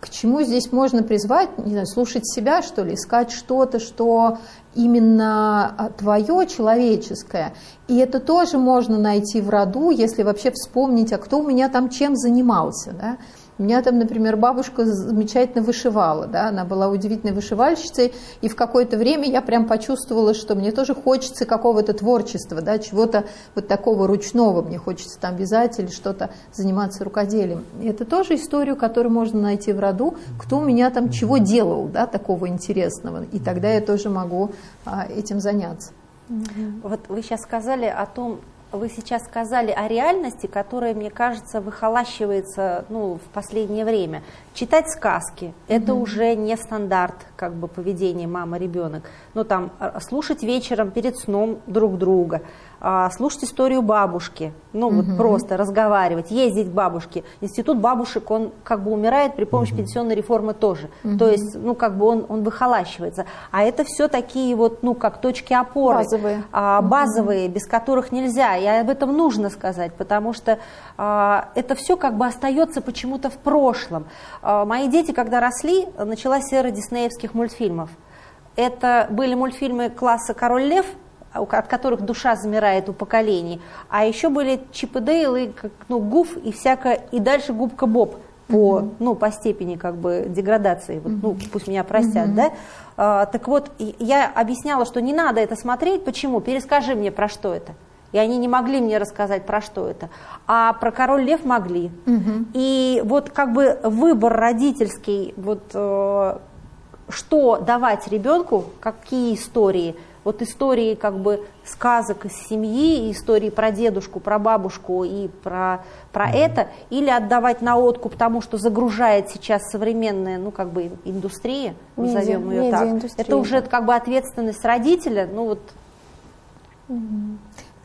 К чему здесь можно призвать, не знаю, слушать себя, что ли, искать что-то, что именно а, твое человеческое. И это тоже можно найти в роду, если вообще вспомнить, а кто у меня там чем занимался. Да? У меня там, например, бабушка замечательно вышивала, да, она была удивительной вышивальщицей, и в какое-то время я прям почувствовала, что мне тоже хочется какого-то творчества, да, чего-то вот такого ручного, мне хочется там вязать или что-то заниматься рукоделием. И это тоже историю, которую можно найти в роду, кто у меня там чего делал, да, такого интересного, и тогда я тоже могу а, этим заняться. Вот вы сейчас сказали о том, вы сейчас сказали о реальности, которая, мне кажется, выхолащивается ну, в последнее время. Читать сказки mm -hmm. это уже не стандарт как бы поведения мама-ребенок. Ну там а, слушать вечером перед сном друг друга, слушать историю бабушки, ну угу. вот просто разговаривать, ездить к бабушке. Институт бабушек, он как бы умирает при помощи угу. пенсионной реформы тоже. Угу. То есть, ну как бы он, он выхолащивается. А это все такие вот, ну как точки опоры. Базовые. А, базовые, угу. без которых нельзя. И об этом нужно сказать, потому что а, это все как бы остается почему-то в прошлом. А, мои дети, когда росли, началась эра диснеевских мультфильмов. Это были мультфильмы класса «Король лев», от которых душа замирает у поколений. А еще были Чип и Дейл, и, ну, Гуф и всякое, и дальше Губка Боб по, mm-hmm. ну, по степени как бы деградации, вот, ну, пусть меня простят, mm-hmm. да. А, так вот, я объясняла, что не надо это смотреть, почему? Перескажи мне, про что это. И они не могли мне рассказать, про что это. А про король лев могли. Угу. И вот как бы выбор родительский, вот э, что давать ребенку, какие истории – вот истории как бы сказок из семьи, истории про дедушку, про бабушку и про, про mm-hmm. это, или отдавать на откуп тому, что загружает сейчас современная, ну, как бы индустрия, медиа, назовем ее так. Это уже как бы ответственность родителя, ну, вот. Mm-hmm.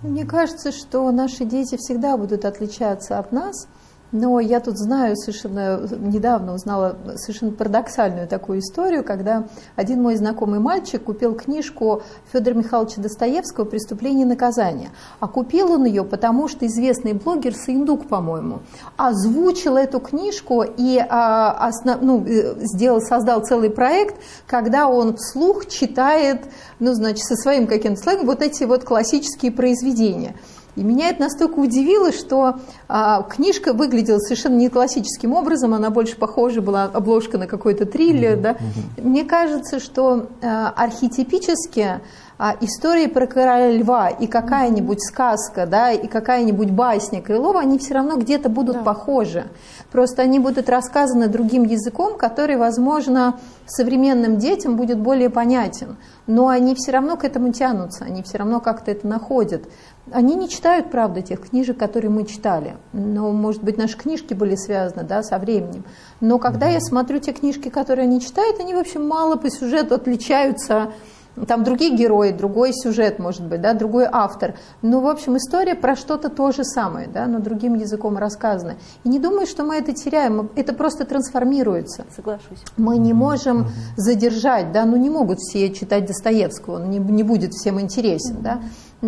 Мне кажется, что наши дети всегда будут отличаться от нас, но я тут знаю совершенно, недавно узнала совершенно парадоксальную такую историю, когда один мой знакомый мальчик купил книжку Федора Михайловича Достоевского «Преступление и наказание». А купил он ее, потому что известный блогер Саиндук, по-моему, озвучил эту книжку и а, основ, ну, э, сделал, создал целый проект, когда он вслух читает, ну, значит, со своим каким-то сленгом вот эти вот классические произведения. И меня это настолько удивило, что а, книжка выглядела совершенно не классическим образом, она больше похожа была обложка на какой-то триллер. Да? Мне кажется, что а, архетипически а истории про короля льва и какая-нибудь сказка, да, и какая-нибудь басня Крылова, они все равно где-то будут да. похожи. Просто они будут рассказаны другим языком, который, возможно, современным детям будет более понятен. Но они все равно к этому тянутся, они все равно как-то это находят. Они не читают, правда, тех книжек, которые мы читали. Но, может быть, наши книжки были связаны да, со временем. Но когда я смотрю те книжки, которые они читают, они, в общем, мало по сюжету отличаются там другие герои, другой сюжет, может быть, да, другой автор. Ну, в общем, история про что-то то же самое, да, но другим языком рассказана. И не думаю, что мы это теряем, это просто трансформируется. Соглашусь. Мы не можем задержать, да, ну не могут все читать Достоевского, он не, не будет всем интересен, да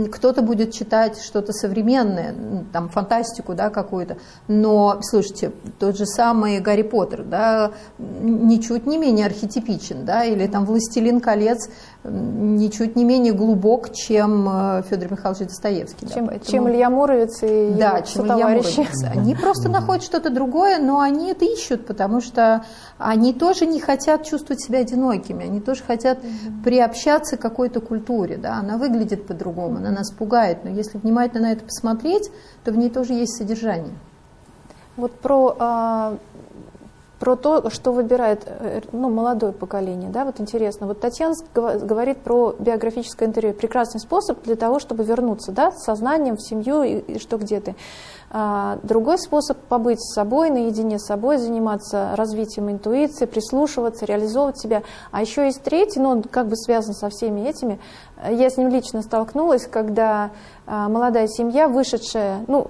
кто-то будет читать что-то современное, там фантастику, да, какую-то. Но, слушайте, тот же самый Гарри Поттер, да, ничуть не менее архетипичен, да, или там «Властелин колец» ничуть не менее глубок, чем э, Федор Михайлович Достоевский. Чем, да, поэтому... чем Илья Муромец и да, чем Илья Муромец. Они просто находят что-то другое, но они это ищут, потому что они тоже не хотят чувствовать себя одинокими, они тоже хотят приобщаться к какой-то культуре, да, она выглядит по-другому, она нас пугает, но если внимательно на это посмотреть, то в ней тоже есть содержание. Вот про а, про то, что выбирает э, ну, молодое поколение. Да? Вот интересно, вот Татьяна говорит про биографическое интервью. Прекрасный способ для того, чтобы вернуться да, с сознанием в семью и, и что где ты. А, другой способ побыть с собой, наедине с собой, заниматься развитием интуиции, прислушиваться, реализовывать себя. А еще есть третий, но он как бы связан со всеми этими. Я с ним лично столкнулась, когда а, молодая семья, вышедшая, ну,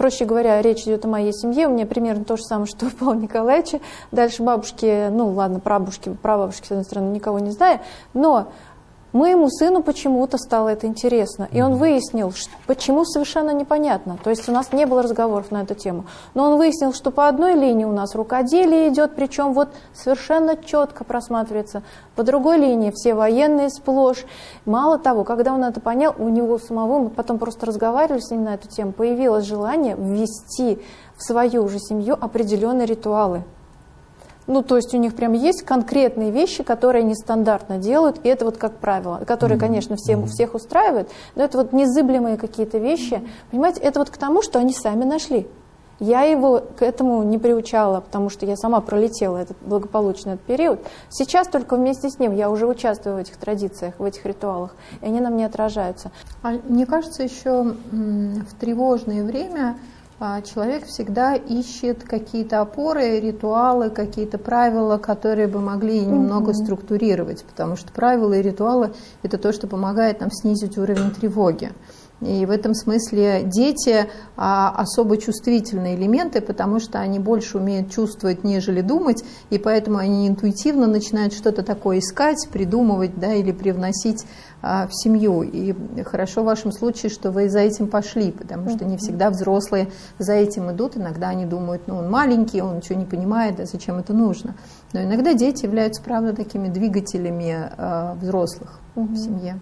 проще говоря, речь идет о моей семье, у меня примерно то же самое, что у Павла Николаевича. Дальше бабушки, ну ладно, прабабушки, прабабушки, с одной стороны, никого не знаю, но Моему сыну почему-то стало это интересно, и он выяснил, почему совершенно непонятно. То есть у нас не было разговоров на эту тему. Но он выяснил, что по одной линии у нас рукоделие идет, причем вот совершенно четко просматривается. По другой линии все военные сплошь. Мало того, когда он это понял, у него самого, мы потом просто разговаривали с ним на эту тему, появилось желание ввести в свою же семью определенные ритуалы. Ну, то есть у них прям есть конкретные вещи, которые они стандартно делают, и это вот как правило, которые, конечно, всем, всех устраивают, но это вот незыблемые какие-то вещи. Понимаете, это вот к тому, что они сами нашли. Я его к этому не приучала, потому что я сама пролетела этот благополучный этот период. Сейчас только вместе с ним я уже участвую в этих традициях, в этих ритуалах, и они на мне отражаются. А мне кажется, еще в тревожное время человек всегда ищет какие-то опоры, ритуалы, какие-то правила, которые бы могли немного структурировать, потому что правила и ритуалы – это то, что помогает нам снизить уровень тревоги. И в этом смысле дети а, особо чувствительные элементы, потому что они больше умеют чувствовать, нежели думать, и поэтому они интуитивно начинают что-то такое искать, придумывать да, или привносить а, в семью. И хорошо в вашем случае, что вы за этим пошли, потому что не всегда взрослые за этим идут. Иногда они думают, ну он маленький, он ничего не понимает, а зачем это нужно. Но иногда дети являются, правда, такими двигателями а, взрослых в семье.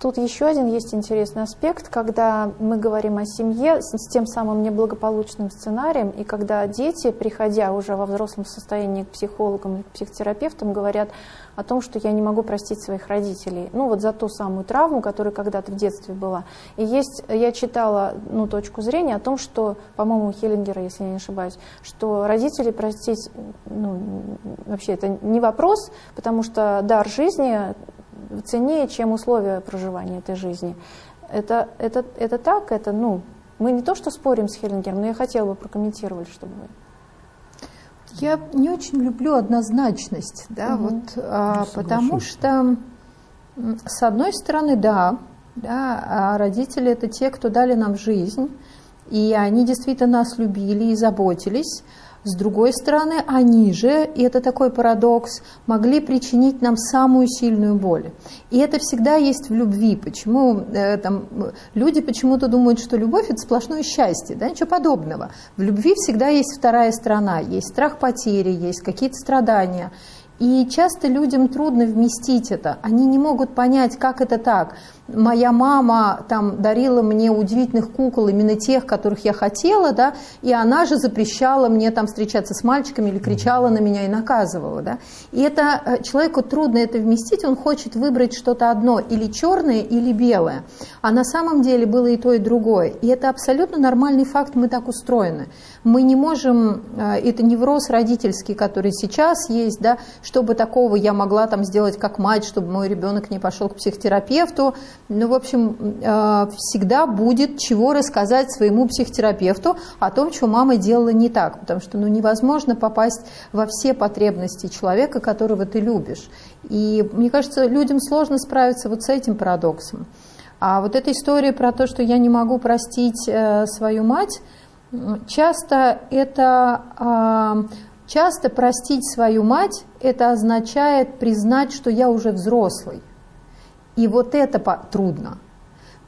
Тут еще один есть интересный аспект, когда мы говорим о семье с, тем самым неблагополучным сценарием, и когда дети, приходя уже во взрослом состоянии к психологам и психотерапевтам, говорят о том, что я не могу простить своих родителей, ну вот за ту самую травму, которая когда-то в детстве была. И есть, я читала ну, точку зрения о том, что, по-моему, у Хеллингера, если я не ошибаюсь, что родителей простить, ну, вообще это не вопрос, потому что дар жизни ценнее, чем условия проживания этой жизни. Это, это, это так, это, ну, мы не то что спорим с Хеллингером, но я хотела бы прокомментировать, чтобы вы... Я не очень люблю однозначность, да, угу. вот, а, потому что, с одной стороны, да, да, а родители это те, кто дали нам жизнь, и они действительно нас любили и заботились, с другой стороны, они же, и это такой парадокс, могли причинить нам самую сильную боль. И это всегда есть в любви. Почему э, там, люди почему-то думают, что любовь – это сплошное счастье, да, ничего подобного. В любви всегда есть вторая сторона, есть страх потери, есть какие-то страдания. И часто людям трудно вместить это. Они не могут понять, как это так. Моя мама там дарила мне удивительных кукол, именно тех, которых я хотела, да, и она же запрещала мне там встречаться с мальчиками или кричала на меня и наказывала, да. И это э, человеку трудно это вместить, он хочет выбрать что-то одно, или черное, или белое. А на самом деле было и то, и другое. И это абсолютно нормальный факт, мы так устроены. Мы не можем, э, это невроз родительский, который сейчас есть, да, чтобы такого я могла там сделать как мать, чтобы мой ребенок не пошел к психотерапевту. Ну, в общем, э, всегда будет чего рассказать своему психотерапевту о том, что мама делала не так, потому что ну, невозможно попасть во все потребности человека, которого ты любишь. И мне кажется, людям сложно справиться вот с этим парадоксом. А вот эта история про то, что я не могу простить э, свою мать, часто это а, часто простить свою мать это означает признать, что я уже взрослый. И вот это трудно.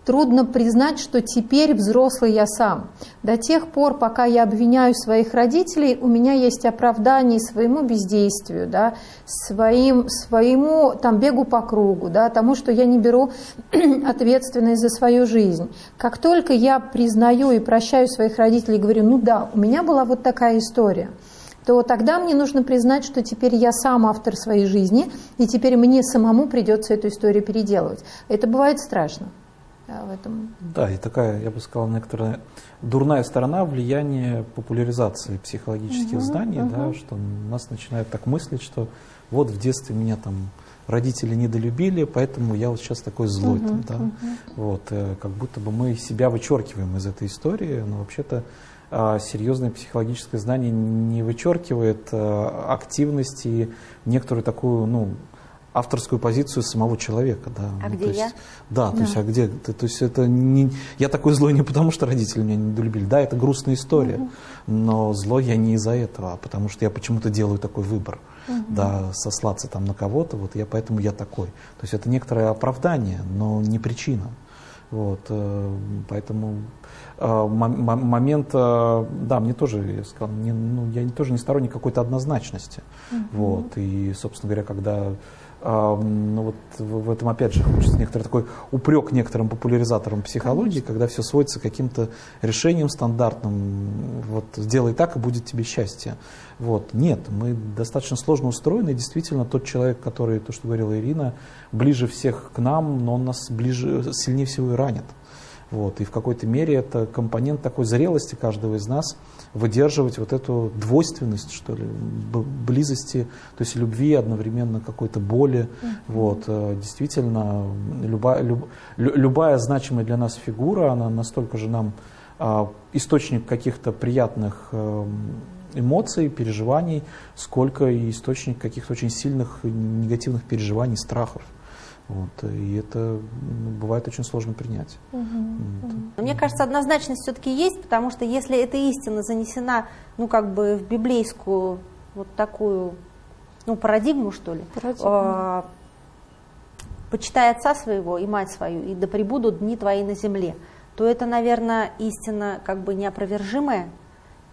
Трудно признать, что теперь взрослый я сам. До тех пор, пока я обвиняю своих родителей, у меня есть оправдание своему бездействию, да, своим, своему там, бегу по кругу, да, тому, что я не беру <clears throat> ответственность за свою жизнь. Как только я признаю и прощаю своих родителей говорю, ну да, у меня была вот такая история, то тогда мне нужно признать, что теперь я сам автор своей жизни, и теперь мне самому придется эту историю переделывать. Это бывает страшно в этом. Да, и такая, я бы сказал, некоторая дурная сторона влияния популяризации психологических угу, знаний, угу. да, что нас начинает так мыслить, что вот в детстве меня там родители недолюбили, поэтому я вот сейчас такой злой. Угу, там, да? угу. вот, э, как будто бы мы себя вычеркиваем из этой истории, но вообще-то серьезное психологическое знание не вычеркивает э, активности, некоторую такую, ну, авторскую позицию самого человека, да. А ну, где то есть, я? Да, да, то есть, а где ты? То есть это не, я такой злой не потому, что родители меня не долюбили. Да, это грустная история, угу. но злой я не из-за этого, а потому что я почему-то делаю такой выбор, угу. да, сослаться там на кого-то, вот я поэтому я такой. То есть это некоторое оправдание, но не причина. Вот, э, поэтому момент, э, да, мне тоже, я сказал, не, ну, я тоже не сторонник какой-то однозначности. Угу. Вот, и, собственно говоря, когда ну вот в этом опять же хочется некоторый такой упрек некоторым популяризаторам психологии, Конечно. когда все сводится к каким-то решениям стандартным, вот сделай так и будет тебе счастье. Вот. Нет, мы достаточно сложно устроены, и действительно тот человек, который, то, что говорила Ирина, ближе всех к нам, но он нас ближе, сильнее всего и ранит. Вот. И в какой-то мере это компонент такой зрелости каждого из нас – выдерживать вот эту двойственность, что ли, близости, то есть любви, одновременно какой-то боли. Mm-hmm. Вот, э, действительно, любая, люб, любая значимая для нас фигура, она настолько же нам а, источник каких-то приятных э, эмоций, переживаний, сколько и источник каких-то очень сильных негативных переживаний, страхов. Вот, и это ну, бывает очень сложно принять. Угу, вот. Мне кажется, однозначность все-таки есть, потому что если эта истина занесена, ну, как бы в библейскую вот такую, ну, парадигму, что ли, Э, почитай отца своего и мать свою, и да пребудут дни твои на земле, то это, наверное, истина как бы неопровержимая,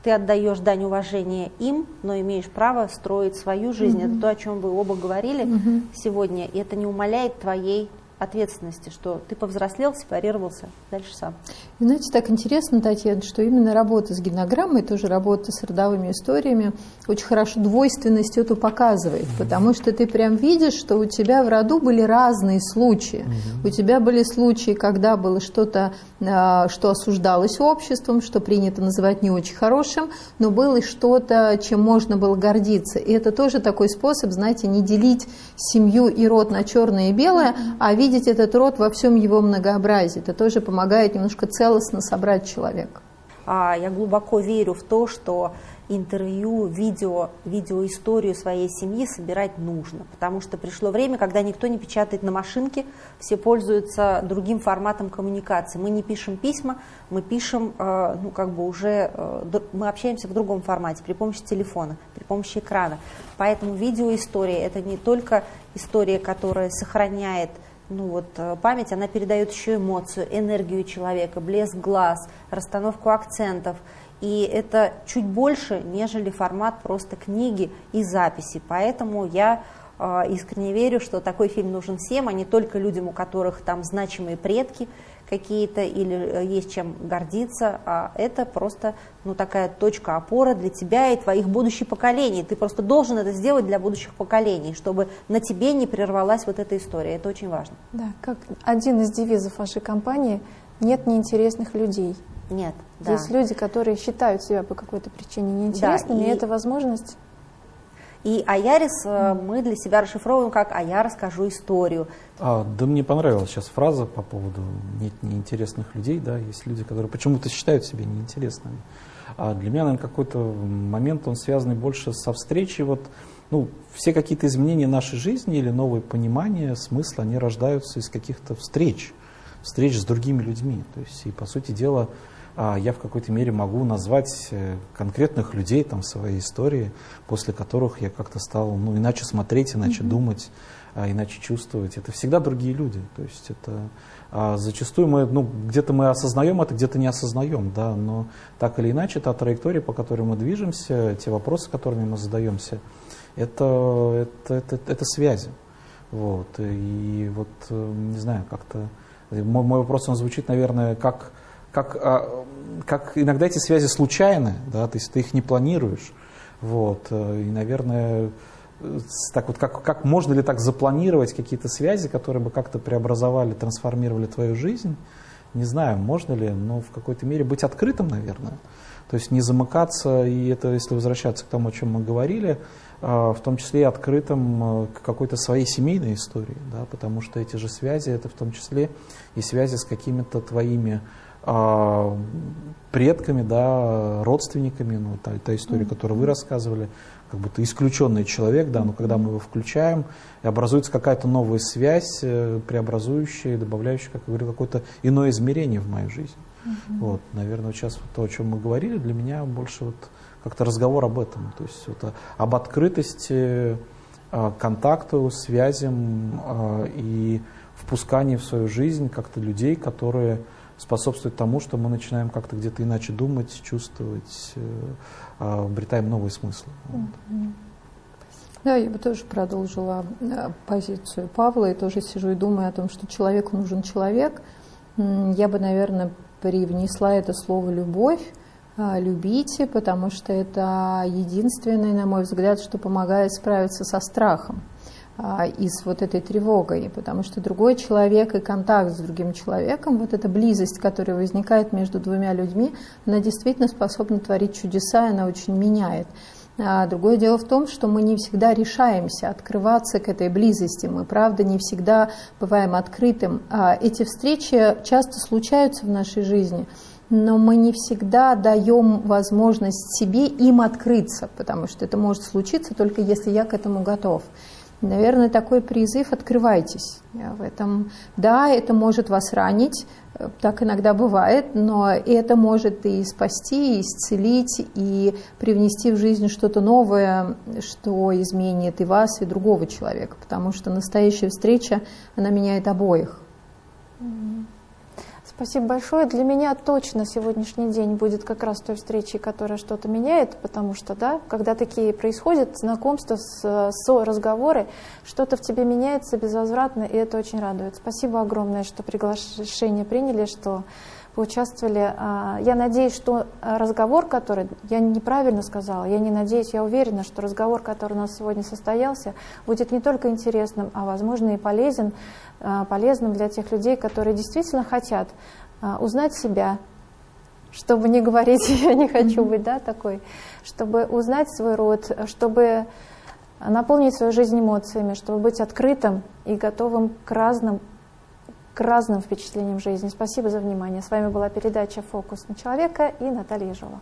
ты отдаешь дань уважения им, но имеешь право строить свою жизнь. Mm-hmm. Это то, о чем вы оба говорили mm-hmm. сегодня, и это не умаляет твоей ответственности, что ты повзрослел, сепарировался, дальше сам. Знаете, так интересно, Татьяна, что именно работа с генограммой, тоже работа с родовыми историями, очень хорошо двойственность эту показывает, mm-hmm. потому что ты прям видишь, что у тебя в роду были разные случаи. Mm-hmm. У тебя были случаи, когда было что-то, а, что осуждалось обществом, что принято называть не очень хорошим, но было что-то, чем можно было гордиться. И это тоже такой способ, знаете, не делить семью и род на черное и белое, mm-hmm. а видеть видеть этот род во всем его многообразии. Это тоже помогает немножко целостно собрать человека. А я глубоко верю в то, что интервью, видео, видеоисторию своей семьи собирать нужно, потому что пришло время, когда никто не печатает на машинке, все пользуются другим форматом коммуникации. Мы не пишем письма, мы пишем, э, ну как бы уже, э, мы общаемся в другом формате, при помощи телефона, при помощи экрана. Поэтому видеоистория это не только история, которая сохраняет ну вот, э, память, она передает еще эмоцию, энергию человека, блеск глаз, расстановку акцентов. И это чуть больше, нежели формат просто книги и записи. Поэтому я э, искренне верю, что такой фильм нужен всем, а не только людям, у которых там значимые предки какие-то или э, есть чем гордиться, а это просто ну, такая точка опоры для тебя и твоих будущих поколений. Ты просто должен это сделать для будущих поколений, чтобы на тебе не прервалась вот эта история. Это очень важно. Да, как один из девизов вашей компании «нет неинтересных людей». Нет. Да. Есть люди, которые считают себя по какой-то причине неинтересными, да, и, и это возможность. И Аярис mm. мы для себя расшифровываем как «А я расскажу историю». А, да мне понравилась сейчас фраза по поводу нет неинтересных людей, да, есть люди, которые почему-то считают себя неинтересными. А для меня, наверное, какой-то момент, он связанный больше со встречей, вот, ну, все какие-то изменения нашей жизни или новые понимания, смысла, они рождаются из каких-то встреч, встреч с другими людьми. То есть, и, по сути дела, я в какой-то мере могу назвать э, конкретных людей там, своей истории, после которых я как-то стал ну, иначе смотреть, иначе mm-hmm. думать, а, иначе чувствовать. Это всегда другие люди. То есть это а, зачастую мы, ну, где-то мы осознаем это, где-то не осознаем, да, но так или иначе та траектория, по которой мы движемся, те вопросы, которыми мы задаемся, это, это, это, это связи. Вот. И вот, э, не знаю, как-то... Мой, мой вопрос, он звучит, наверное, как как, а, как иногда эти связи случайны, да, то есть ты их не планируешь. Вот, э, и, наверное, так вот, как, как можно ли так запланировать какие-то связи, которые бы как-то преобразовали, трансформировали твою жизнь? Не знаю, можно ли, но в какой-то мере быть открытым, наверное. То есть не замыкаться, и это, если возвращаться к тому, о чем мы говорили, а, в том числе и открытым э, к какой-то своей семейной истории, да, потому что эти же связи, это в том числе и связи с какими-то твоими предками, да, родственниками, ну, та, та история, mm-hmm. которую вы рассказывали, как будто исключенный человек, да, но когда мы его включаем, и образуется какая-то новая связь, э, преобразующая, добавляющая, как я говорю, какое-то иное измерение в мою жизнь. Mm-hmm. Вот, наверное, вот сейчас вот то, о чем мы говорили, для меня больше вот как-то разговор об этом, то есть вот об открытости, а, контакту, связям а, и впускании в свою жизнь как-то людей, которые способствует тому, что мы начинаем как-то где-то иначе думать, чувствовать, э, а, обретаем новые смыслы. Вот. Да, я бы тоже продолжила э, позицию Павла и тоже сижу и думаю о том, что человеку нужен человек. Я бы, наверное, привнесла это слово «любовь», а, любите, потому что это единственное, на мой взгляд, что помогает справиться со страхом. А, и с вот этой тревогой, потому что другой человек и контакт с другим человеком, вот эта близость, которая возникает между двумя людьми, она действительно способна творить чудеса, и она очень меняет. А другое дело в том, что мы не всегда решаемся открываться к этой близости. Мы, правда, не всегда бываем открытым. А эти встречи часто случаются в нашей жизни, но мы не всегда даем возможность себе им открыться, потому что это может случиться только если я к этому готов. Наверное, такой призыв «открывайтесь». В этом, да, это может вас ранить, э, так иногда бывает, но это может и спасти, и исцелить, и привнести в жизнь что-то новое, что изменит и вас, и другого человека, потому что настоящая встреча, она меняет обоих. Спасибо большое. Для меня точно сегодняшний день будет как раз той встречей, которая что-то меняет, потому что, да, когда такие происходят, знакомства, с, с разговоры, что-то в тебе меняется безвозвратно, и это очень радует. Спасибо огромное, что приглашение приняли, что поучаствовали. А, я надеюсь, что разговор, который, я неправильно сказала, я не надеюсь, я уверена, что разговор, который у нас сегодня состоялся, будет не только интересным, а, возможно, и полезен а, полезным для тех людей, которые действительно хотят а, узнать себя, чтобы не говорить <laughs> «я не хочу быть да, такой», чтобы узнать свой род, чтобы наполнить свою жизнь эмоциями, чтобы быть открытым и готовым к разным, к разным впечатлениям жизни. Спасибо за внимание. С вами была передача «Фокус на человека» и Наталья Ежова.